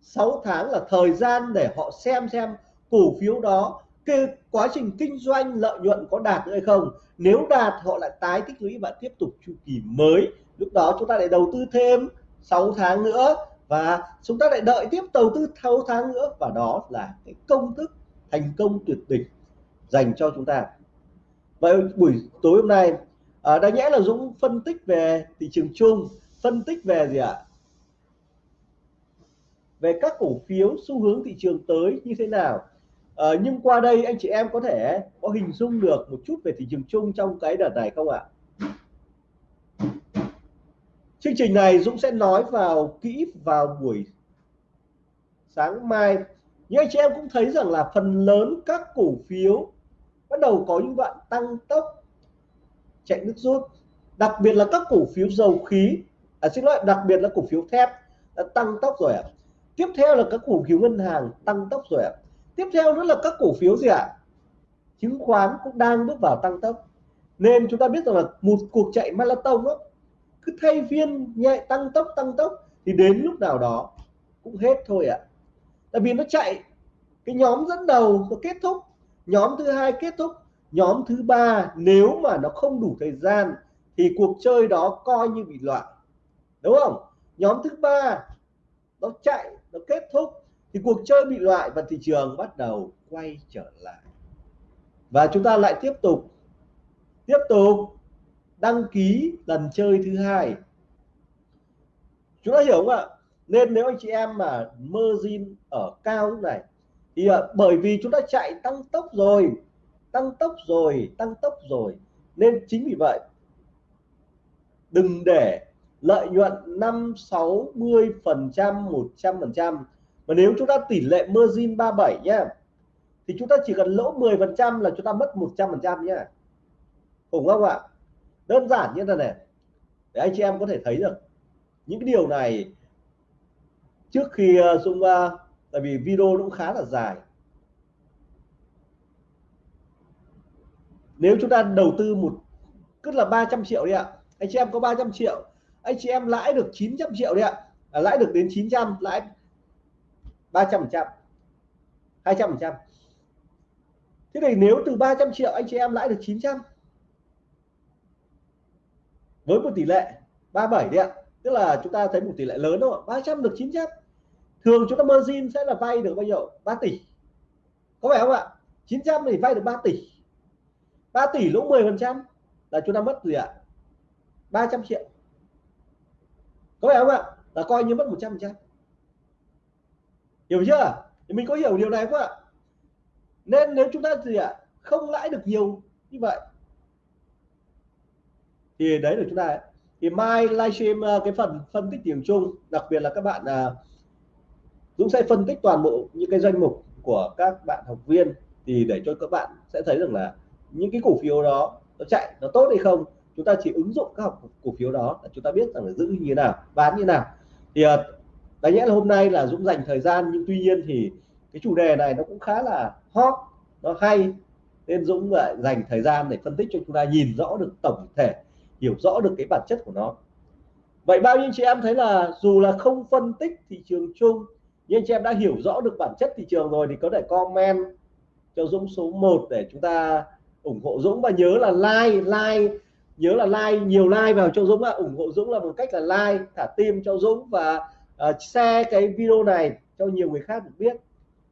6 tháng là thời gian để họ xem xem cổ phiếu đó cái quá trình kinh doanh lợi nhuận có đạt hay không? Nếu đạt họ lại tái tích lũy và tiếp tục chu kỳ mới. Lúc đó chúng ta lại đầu tư thêm 6 tháng nữa và chúng ta lại đợi tiếp đầu tư 6 tháng nữa. Và đó là cái công thức thành công tuyệt đỉnh dành cho chúng ta. Vậy buổi tối hôm nay à, đáng nhẽ là Dũng phân tích về thị trường chung. Phân tích về gì ạ? Về các cổ phiếu xu hướng thị trường tới như thế nào? À, nhưng qua đây anh chị em có thể có hình dung được một chút về thị trường chung trong cái đợt này không ạ? Chương trình này Dũng sẽ nói vào kỹ vào buổi sáng mai. Nhưng anh chị em cũng thấy rằng là phần lớn các cổ phiếu bắt đầu có những đoạn tăng tốc chạy nước rút. Đặc biệt là các cổ phiếu dầu khí à, xin lỗi đặc biệt là cổ phiếu thép đã tăng tốc rồi ạ. Tiếp theo là các cổ phiếu ngân hàng tăng tốc rồi ạ tiếp theo nữa là các cổ phiếu gì ạ à? chứng khoán cũng đang bước vào tăng tốc nên chúng ta biết rằng là một cuộc chạy marathon đó, cứ thay phiên nhẹ tăng tốc tăng tốc thì đến lúc nào đó cũng hết thôi ạ à. tại vì nó chạy, cái nhóm dẫn đầu nó kết thúc, nhóm thứ hai kết thúc, nhóm thứ ba nếu mà nó không đủ thời gian thì cuộc chơi đó coi như bị loạn đúng không nhóm thứ ba nó chạy, nó kết thúc thì cuộc chơi bị loại và thị trường bắt đầu quay trở lại. Và chúng ta lại tiếp tục tiếp tục đăng ký lần chơi thứ hai. Chúng ta hiểu không ạ? Nên nếu anh chị em mà margin ở cao lúc này, thì à, bởi vì chúng ta chạy tăng tốc rồi, tăng tốc rồi, tăng tốc rồi, nên chính vì vậy, đừng để lợi nhuận 5 60 phần trăm 100 phần trăm và nếu chúng ta tỷ lệ margin 37 nhá thì chúng ta chỉ cần lỗ 10 phần trăm là chúng ta mất 100 phần trăm nhá. Khủng không ạ? Đơn giản như thế này để anh chị em có thể thấy được những cái điều này trước khi ờ, Dung uh, tại vì video cũng khá là dài. Nếu chúng ta đầu tư một cứ là 300 triệu đi ạ. Anh chị em có 300 triệu anh chị em lãi được 900 triệu đi ạ. À, lãi được đến 900 lãi 300 phần trăm 200 phần trăm. Thế này nếu từ 300 triệu anh chị em lãi được 900 với một tỷ lệ 37 đấy ạ. Tức là chúng ta thấy một tỷ lệ lớn thôi 300 được 900 thường chúng ta margin sẽ là vay được bao nhiêu? 3 tỷ. Có phải không ạ? 900 thì vay được 3 tỷ. 3 tỷ lỗ 10 phần trăm là chúng ta mất gì ạ? 300 triệu. Có phải không ạ? Là coi như mất 100 phần trăm hiểu chưa? Thì mình có hiểu điều này không ạ? Nên nếu chúng ta gì ạ? Không lãi được nhiều như vậy thì đấy là chúng ta thì mai livestream ờ, cái phần phân tích điểm chung đặc biệt là các bạn uh, Dũng sẽ phân tích toàn bộ những cái danh mục của các bạn học viên thì để cho các bạn sẽ thấy rằng là những cái cổ phiếu đó nó chạy nó tốt hay không chúng ta chỉ ứng dụng các học cổ phiếu đó là chúng ta biết rằng là giữ như thế nào bán như thế nào. Thì ờ, đáng nhẽ là hôm nay là Dũng dành thời gian, nhưng tuy nhiên thì cái chủ đề này nó cũng khá là hot, nó hay. Nên Dũng lại dành thời gian để phân tích cho chúng ta nhìn rõ được tổng thể, hiểu rõ được cái bản chất của nó. Vậy bao nhiêu chị em thấy là dù là không phân tích thị trường chung, nhưng chị em đã hiểu rõ được bản chất thị trường rồi thì có thể comment cho Dũng số 1 để chúng ta ủng hộ Dũng. Và nhớ là like like, nhớ là like, nhiều like vào cho Dũng ạ. Ủng hộ Dũng là một cách là like, thả tim cho Dũng và uh, share cái video này cho nhiều người khác được biết.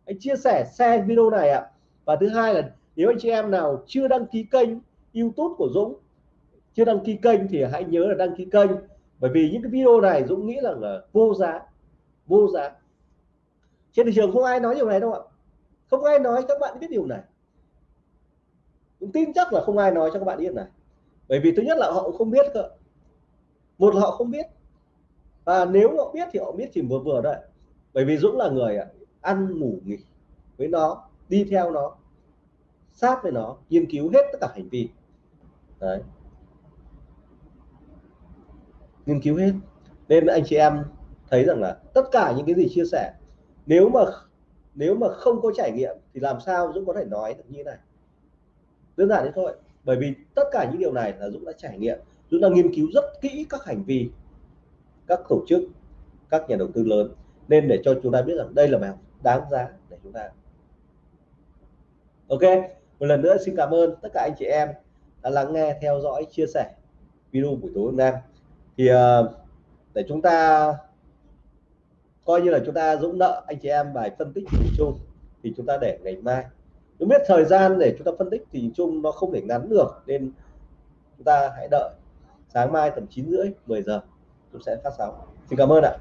Anh chia sẻ share video này ạ. Và thứ hai là nếu anh chị em nào chưa đăng ký kênh YouTube của Dũng chưa đăng ký kênh thì hãy nhớ là đăng ký kênh. Bởi vì những cái video này Dũng nghĩ là, là vô giá vô giá. Trên thị trường không ai nói điều này đâu ạ. Không ai nói các bạn biết điều này. Dũng tin chắc là không ai nói cho các bạn biết này. Bởi vì thứ nhất là họ cũng không biết cơ. Một là họ không biết và nếu họ biết thì họ biết chỉ vừa vừa đấy bởi vì Dũng là người à, ăn, ngủ, nghỉ với nó, đi theo nó, sát với nó, nghiên cứu hết tất cả hành vi. Đấy. Nghiên cứu hết. Nên anh chị em thấy rằng là tất cả những cái gì chia sẻ, nếu mà nếu mà không có trải nghiệm thì làm sao Dũng có thể nói được như thế này? Đơn giản thế thôi. Bởi vì tất cả những điều này là Dũng đã trải nghiệm. Dũng đã nghiên cứu rất kỹ các hành vi các tổ chức các nhà đầu tư lớn nên để cho chúng ta biết rằng đây là bài học đáng giá để chúng ta. Ok một lần nữa xin cảm ơn tất cả anh chị em đã lắng nghe theo dõi chia sẻ video buổi tối hôm nay. Thì uh, để chúng ta coi như là chúng ta dũng nợ anh chị em bài phân tích nhìn chung thì chúng ta để ngày mai. Chúng biết thời gian để chúng ta phân tích thì chung nó không thể ngắn được nên chúng ta hãy đợi sáng mai tầm 9 rưỡi 10 giờ chúng sẽ phát sóng. Xin cảm ơn ạ.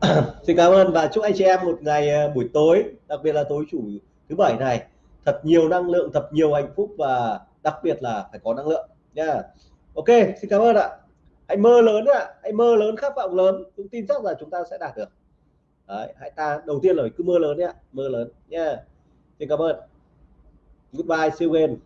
[COUGHS] Xin cảm ơn và chúc anh chị em một ngày ờ, buổi tối, đặc biệt là tối chủ thứ bảy này. Thật nhiều năng lượng, thật nhiều hạnh phúc và đặc biệt là phải có năng lượng nha ok, xin cảm ơn ạ. Hãy mơ lớn ạ. Hãy mơ lớn, khát vọng lớn. Chúng tin chắc là chúng ta sẽ đạt được. Đấy, hãy ta đầu tiên là cứ mưa lớn nhé mưa lớn nha. Xin cảm ơn. Goodbye see you again.